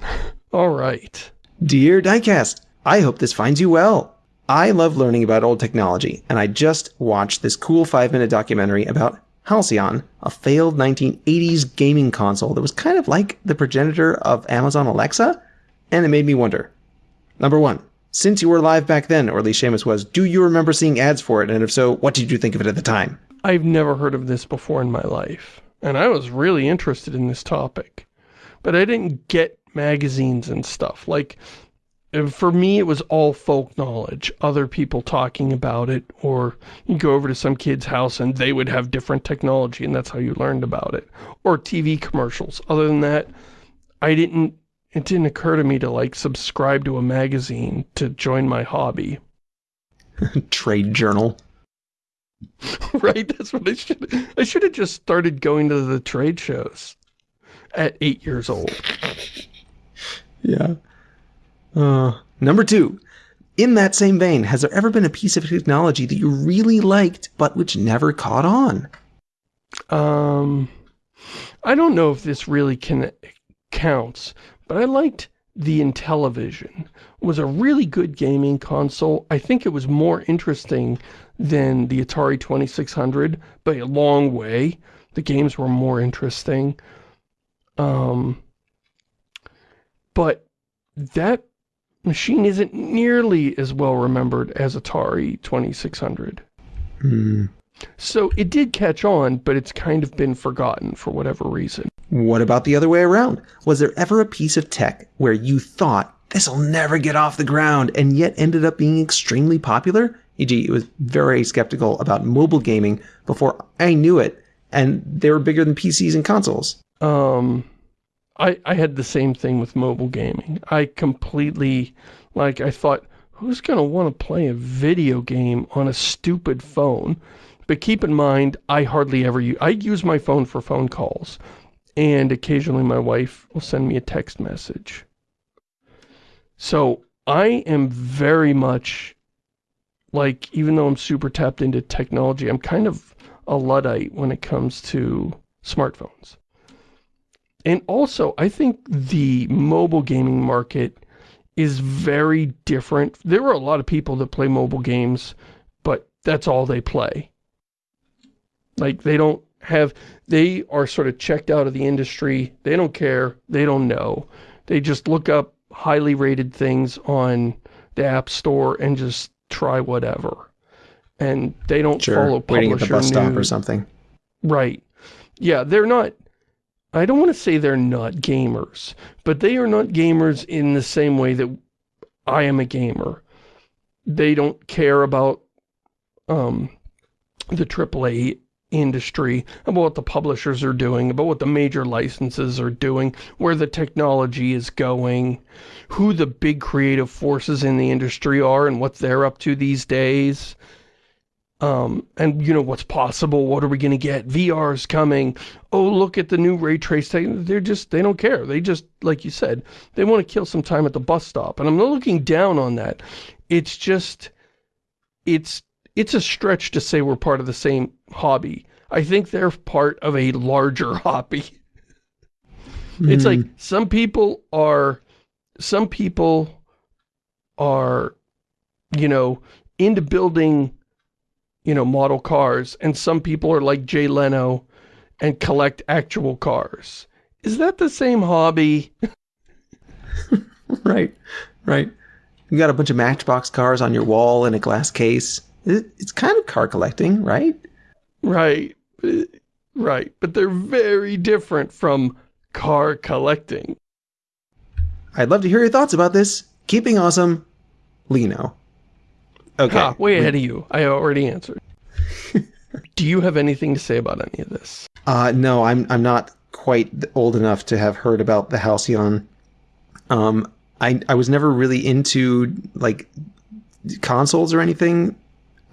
All right. Dear Diecast, I hope this finds you well. I love learning about old technology, and I just watched this cool five minute documentary about Halcyon, a failed 1980s gaming console that was kind of like the progenitor of Amazon Alexa, and it made me wonder. Number one, since you were alive back then, or at least Shamus was, do you remember seeing ads for it? And if so, what did you think of it at the time? I've never heard of this before in my life. And I was really interested in this topic. But I didn't get magazines and stuff. Like, for me, it was all folk knowledge. Other people talking about it. Or you go over to some kid's house and they would have different technology and that's how you learned about it. Or TV commercials. Other than that, I didn't, it didn't occur to me to like subscribe to a magazine to join my hobby. Trade journal. right? That's what I should I should have just started going to the trade shows at eight years old. Yeah. Uh, number two. In that same vein, has there ever been a piece of technology that you really liked, but which never caught on? Um, I don't know if this really can counts, but I liked the Intellivision. It was a really good gaming console. I think it was more interesting than the Atari 2600 by a long way. The games were more interesting. Um, but that machine isn't nearly as well remembered as Atari 2600. Hmm. So it did catch on, but it's kind of been forgotten for whatever reason. What about the other way around? Was there ever a piece of tech where you thought, this'll never get off the ground, and yet ended up being extremely popular? E.g., it was very skeptical about mobile gaming before I knew it, and they were bigger than PCs and consoles. Um, I, I had the same thing with mobile gaming. I completely, like, I thought, who's going to want to play a video game on a stupid phone? But keep in mind, I hardly ever use, I use my phone for phone calls. And occasionally my wife will send me a text message. So I am very much like, even though I'm super tapped into technology, I'm kind of a Luddite when it comes to smartphones. And also, I think the mobile gaming market is very different. There are a lot of people that play mobile games, but that's all they play. Like, they don't have, they are sort of checked out of the industry. They don't care. They don't know. They just look up highly rated things on the App Store and just try whatever. And they don't Sure, follow waiting at the bus stop or something. Right. Yeah, they're not, I don't want to say they're not gamers, but they are not gamers in the same way that I am a gamer. They don't care about um, the AAA industry, about what the publishers are doing, about what the major licenses are doing, where the technology is going, who the big creative forces in the industry are and what they're up to these days. Um, and you know, what's possible, what are we gonna get, VR is coming, oh look at the new ray trace, they're just, they don't care, they just, like you said, they want to kill some time at the bus stop, and I'm not looking down on that, it's just, it's, it's a stretch to say we're part of the same hobby, I think they're part of a larger hobby. It's like, hmm. some people are, some people are, you know, into building you know, model cars, and some people are like Jay Leno and collect actual cars. Is that the same hobby? right, right. You got a bunch of Matchbox cars on your wall in a glass case. It's kind of car collecting, right? Right. Right. But they're very different from car collecting. I'd love to hear your thoughts about this. Keeping awesome, Lino. Okay. Ha, way ahead of you. I already answered. Do you have anything to say about any of this? Uh, no, I'm I'm not quite old enough to have heard about the Halcyon. Um, I I was never really into like consoles or anything.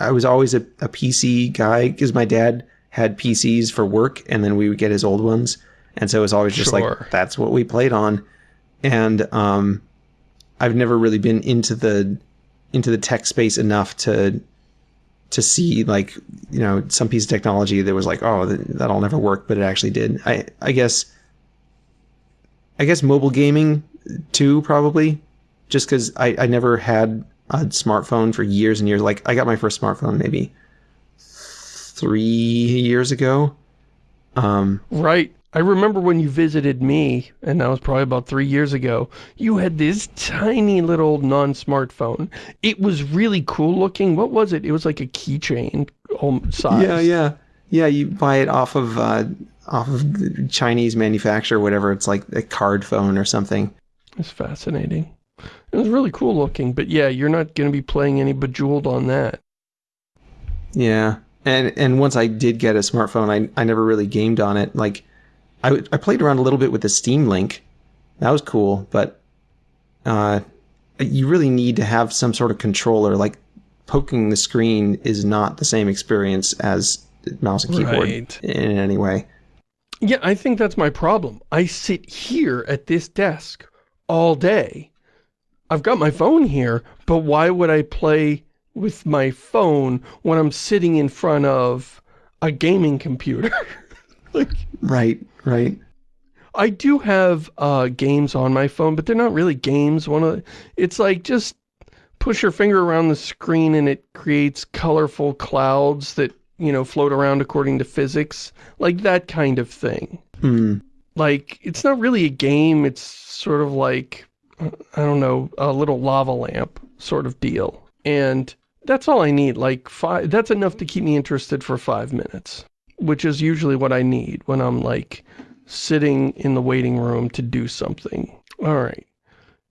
I was always a, a PC guy because my dad had PCs for work, and then we would get his old ones, and so it was always just Sure. like that's what we played on. And um, I've never really been into the into the tech space enough to to see like you know some piece of technology that was like oh that'll never work but it actually did i i guess i guess mobile gaming too probably just because I, I never had a smartphone for years and years like i got my first smartphone maybe three years ago um Right. I remember when you visited me, and that was probably about three years ago, you had this tiny little non-smartphone. It was really cool looking. What was it? It was like a keychain size. yeah yeah yeah you buy it off of uh off of the chinese manufacturer whatever it's like a card phone or something It's fascinating. It was really cool looking, but yeah, you're not going to be playing any Bejeweled on that. Yeah, and and once I did get a smartphone, I I never really gamed on it. Like, I I played around a little bit with the Steam Link, that was cool, but uh, you really need to have some sort of controller. Like, poking the screen is not the same experience as mouse and keyboard Right. in any way. Yeah, I think that's my problem. I sit here at this desk all day. I've got my phone here, but why would I play with my phone when I'm sitting in front of a gaming computer? like, Right, right. I do have uh, games on my phone, but they're not really games. One of the, it's like just push your finger around the screen and it creates colorful clouds that, you know, float around according to physics. Like that kind of thing. Hmm. Like, it's not really a game, it's sort of like, I don't know, a little lava lamp sort of deal. And that's all I need, like, five, that's enough to keep me interested for five minutes. Which is usually what I need when I'm, like, sitting in the waiting room to do something. Alright.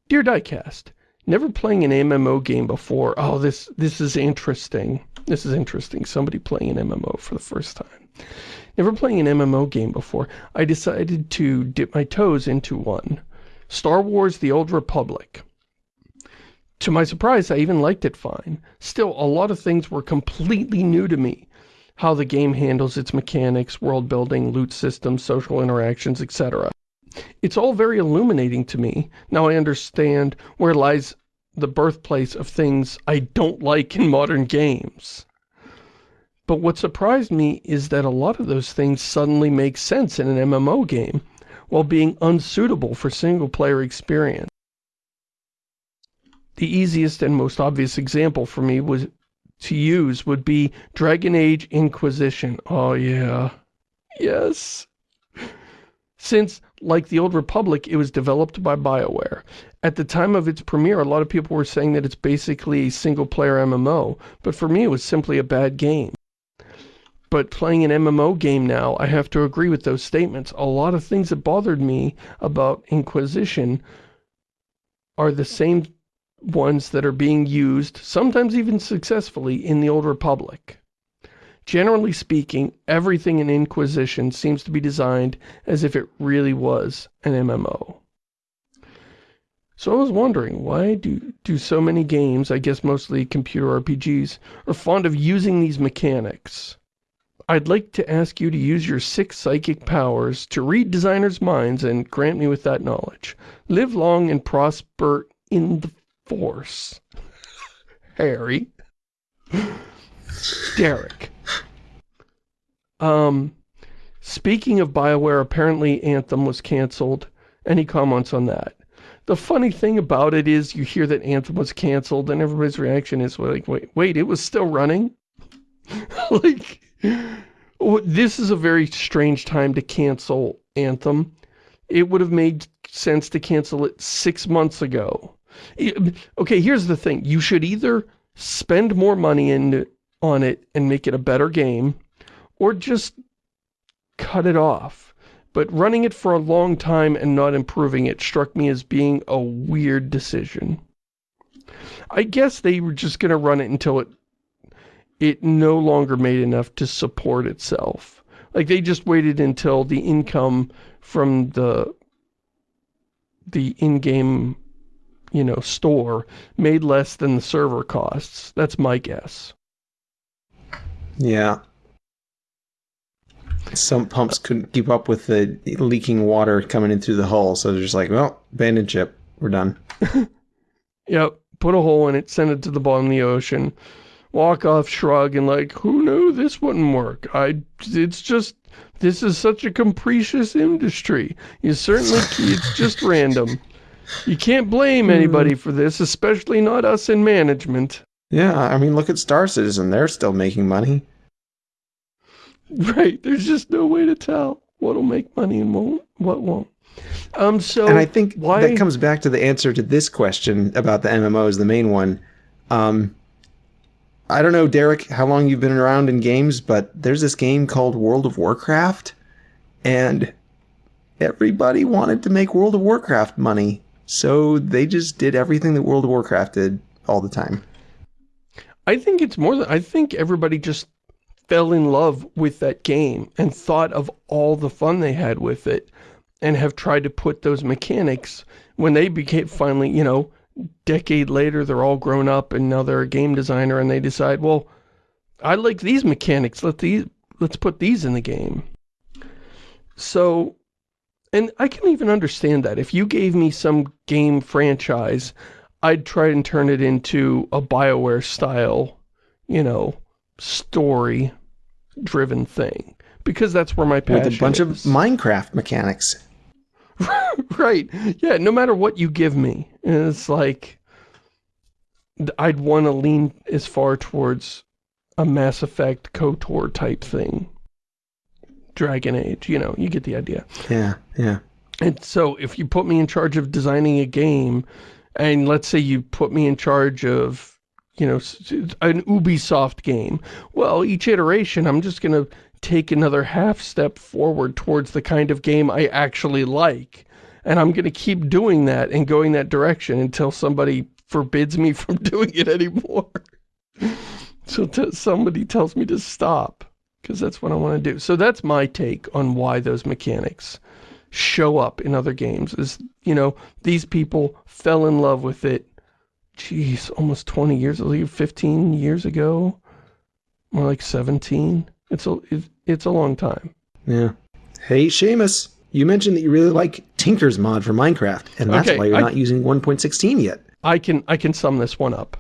Dear Diecast, never playing an MMO game before. Oh, this, this is interesting. This is interesting. Somebody playing an MMO for the first time. Never playing an MMO game before, I decided to dip my toes into one. Star Wars The Old Republic. To my surprise, I even liked it fine. Still, a lot of things were completely new to me. How the game handles its mechanics, world building, loot systems, social interactions, etc. It's all very illuminating to me. Now I understand where lies the birthplace of things I don't like in modern games. But what surprised me is that a lot of those things suddenly make sense in an MMO game, while being unsuitable for single-player experience. The easiest and most obvious example for me was to use would be Dragon Age Inquisition. Oh yeah. Yes. Since, like the Old Republic, it was developed by BioWare. At the time of its premiere, a lot of people were saying that it's basically a single-player MMO, but for me it was simply a bad game. But playing an MMO game now, I have to agree with those statements. A lot of things that bothered me about Inquisition are the same ones that are being used, sometimes even successfully, in the Old Republic. Generally speaking, everything in Inquisition seems to be designed as if it really was an MMO. So I was wondering, why do, do so many games, I guess mostly computer RPGs, are fond of using these mechanics? I'd like to ask you to use your six psychic powers to read designers' minds and grant me with that knowledge. Live long and prosper in the force. Harry. Derek. Um, speaking of BioWare, apparently Anthem was canceled. Any comments on that? The funny thing about it is you hear that Anthem was canceled and everybody's reaction is like, wait, wait, it was still running? like, this is a very strange time to cancel Anthem. It would have made sense to cancel it six months ago. Okay, here's the thing. You should either spend more money in, on it and make it a better game, or just cut it off. But running it for a long time and not improving it struck me as being a weird decision. I guess they were just going to run it until it it no longer made enough to support itself. Like they just waited until the income from the the in-game, you know, store made less than the server costs. That's my guess. Yeah. Some pumps couldn't keep up with the leaking water coming in through the hull, so they're just like, well, abandoned ship, we're done. yep, put a hole in it, send it to the bottom of the ocean walk off shrug and like, who knew this wouldn't work? I, it's just, this is such a capricious industry. You certainly, it's just random. You can't blame hmm. anybody for this, especially not us in management. Yeah, I mean, look at Star Citizen. They're still making money. Right, there's just no way to tell what'll make money and won't, what won't. Um, so and I think why... that comes back to the answer to this question about the MMOs, the main one. Um, I don't know, Derek, how long you've been around in games, but there's this game called World of Warcraft, and everybody wanted to make World of Warcraft money, so they just did everything that World of Warcraft did all the time. I think it's more than, I think everybody just fell in love with that game and thought of all the fun they had with it and have tried to put those mechanics when they became finally, you know, decade later, they're all grown up and now they're a game designer and they decide, well, I like these mechanics. Let these, let's put these in the game. So, and I can even understand that. If you gave me some game franchise, I'd try and turn it into a Bioware style, you know, story driven thing. Because that's where my passion With a bunch is. of Minecraft mechanics. right. Yeah, no matter what you give me. it's like, I'd want to lean as far towards a Mass Effect KOTOR type thing. Dragon Age, you know, you get the idea. Yeah, yeah. And so if you put me in charge of designing a game, and let's say you put me in charge of, you know, an Ubisoft game, well, each iteration, I'm just going to take another half step forward towards the kind of game I actually like. And I'm going to keep doing that and going that direction until somebody forbids me from doing it anymore. so somebody tells me to stop because that's what I want to do. So that's my take on why those mechanics show up in other games is, you know, these people fell in love with it, geez, almost 20 years, 15 years ago, more like 17. It's a, it's a long time. Yeah. Hey, Shamus, you mentioned that you really like Tinker's mod for Minecraft, and that's okay, why you're I, not using 1.16 yet. I can, I can sum this one up.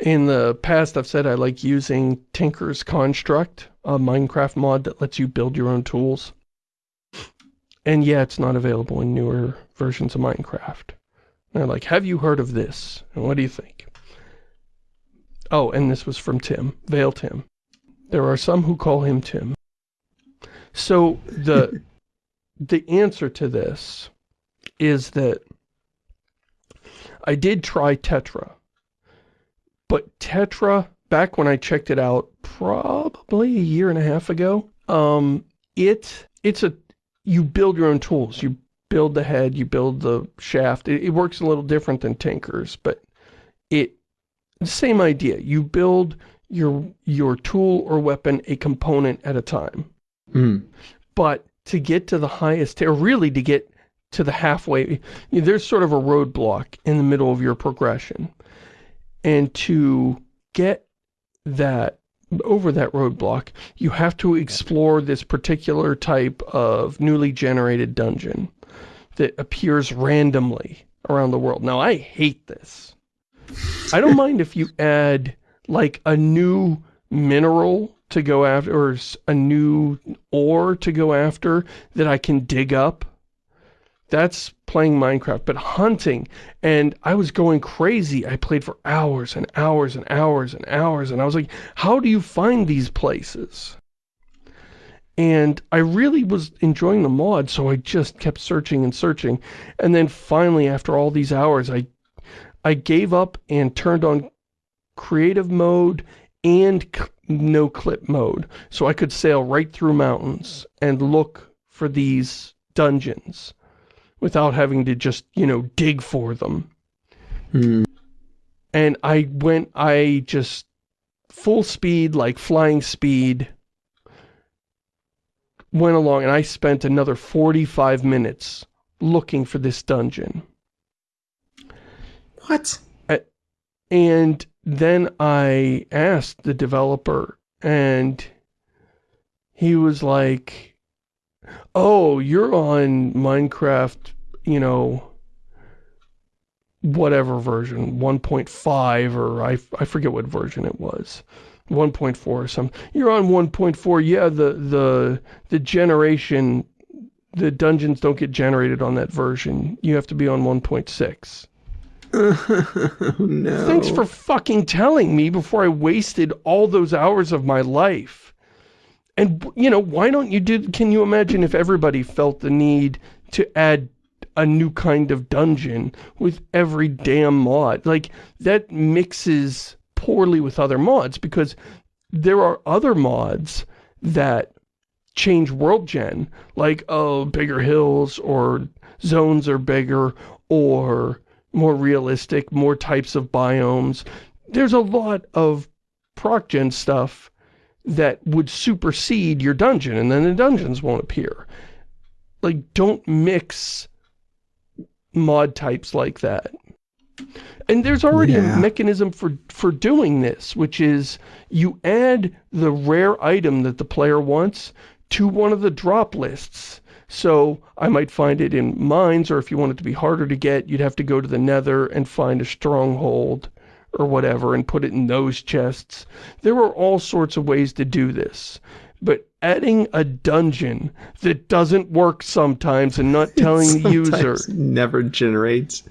In the past, I've said I like using Tinker's Construct, a Minecraft mod that lets you build your own tools. And yeah, it's not available in newer versions of Minecraft. And they're like, have you heard of this? And what do you think? Oh, and this was from Tim, Veil Tim. There are some who call him Tim. So the the answer to this is that I did try Tetra. But Tetra, back when I checked it out, probably a year and a half ago, um, it it's a you build your own tools. You build the head, you build the shaft. It, it works a little different than Tinker's, but it the same idea. You build your your tool or weapon a component at a time. Mm. But to get to the highest, or really to get to the halfway, you know, there's sort of a roadblock in the middle of your progression. And to get that, over that roadblock, you have to explore this particular type of newly generated dungeon that appears randomly around the world. Now, I hate this. I don't mind if you add, like, a new mineral to go after, or a new ore to go after that I can dig up. That's playing Minecraft, but hunting, and I was going crazy. I played for hours and hours and hours and hours, and I was like, how do you find these places? And I really was enjoying the mod, so I just kept searching and searching. And then finally, after all these hours, I I gave up and turned on creative mode and no clip mode. So I could sail right through mountains and look for these dungeons without having to just, you know, dig for them. Hmm. And I went, I just, full speed, like flying speed, went along and I spent another 45 minutes looking for this dungeon. What? And then I asked the developer and he was like, oh, you're on Minecraft, you know, whatever version, 1.5 or I, I forget what version it was. 1.4 or something. You're on 1.4. Yeah, the the the generation the dungeons don't get generated on that version. You have to be on 1.6. no. Thanks for fucking telling me before I wasted all those hours of my life. And, you know, why don't you do, can you imagine if everybody felt the need to add a new kind of dungeon with every damn mod? Like, that mixes poorly with other mods because there are other mods that change world gen, like, oh, bigger hills or zones are bigger or more realistic, more types of biomes. There's a lot of proc-gen stuff that would supersede your dungeon, and then the dungeons won't appear. Like, don't mix mod types like that. And there's already Yeah. a mechanism for, for doing this, which is you add the rare item that the player wants to one of the drop lists. So I might find it in mines, or if you want it to be harder to get, you'd have to go to the nether and find a stronghold or whatever and put it in those chests. There are all sorts of ways to do this. But adding a dungeon that doesn't work sometimes and not telling the user never generates.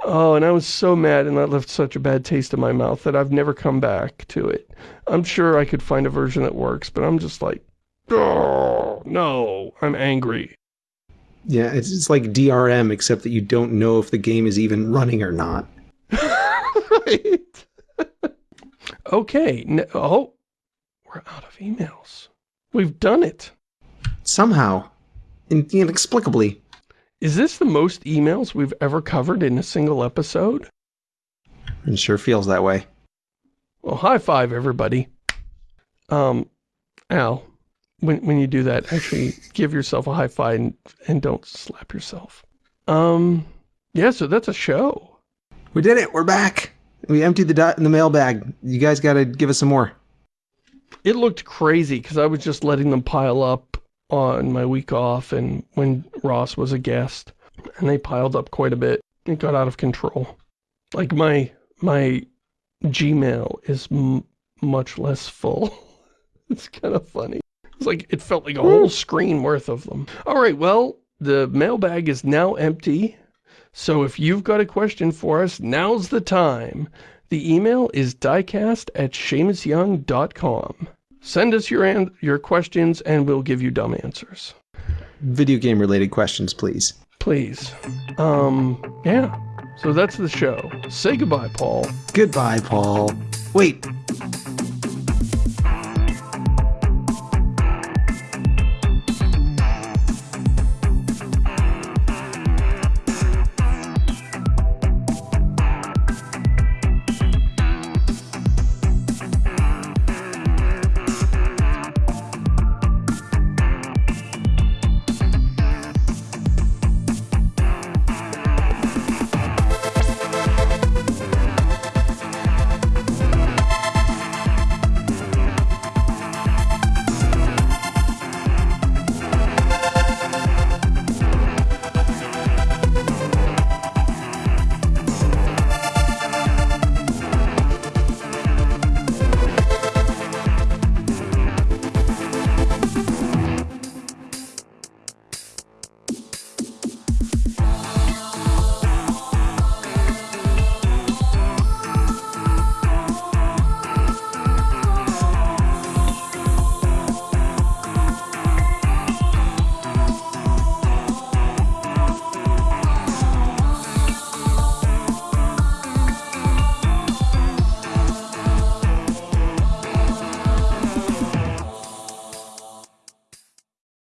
Oh, and I was so mad and that left such a bad taste in my mouth that I've never come back to it. I'm sure I could find a version that works, but I'm just like, oh, no, I'm angry. Yeah, it's it's like DRM, except that you don't know if the game is even running or not. right? okay, n oh, we're out of emails. We've done it. Somehow, in, inexplicably. Is this the most emails we've ever covered in a single episode? It sure feels that way. Well, high five, everybody. Um, Al, when, when you do that, actually give yourself a high five and, and don't slap yourself. Um, yeah, so that's a show. We did it. We're back. We emptied the dot in the mailbag. You guys got to give us some more. It looked crazy because I was just letting them pile up on my week off and when Ross was a guest. And they piled up quite a bit. It got out of control. Like my, my Gmail is much less full. it's kind of funny. Like, it felt like a whole screen worth of them. All right, well, the mailbag is now empty. So if you've got a question for us, now's the time. The email is diecast at ShamusYoung.com. Send us your, your questions and we'll give you dumb answers. Video game related questions, please. Please. Um, yeah. So that's the show. Say goodbye, Paul. Goodbye, Paul. Wait,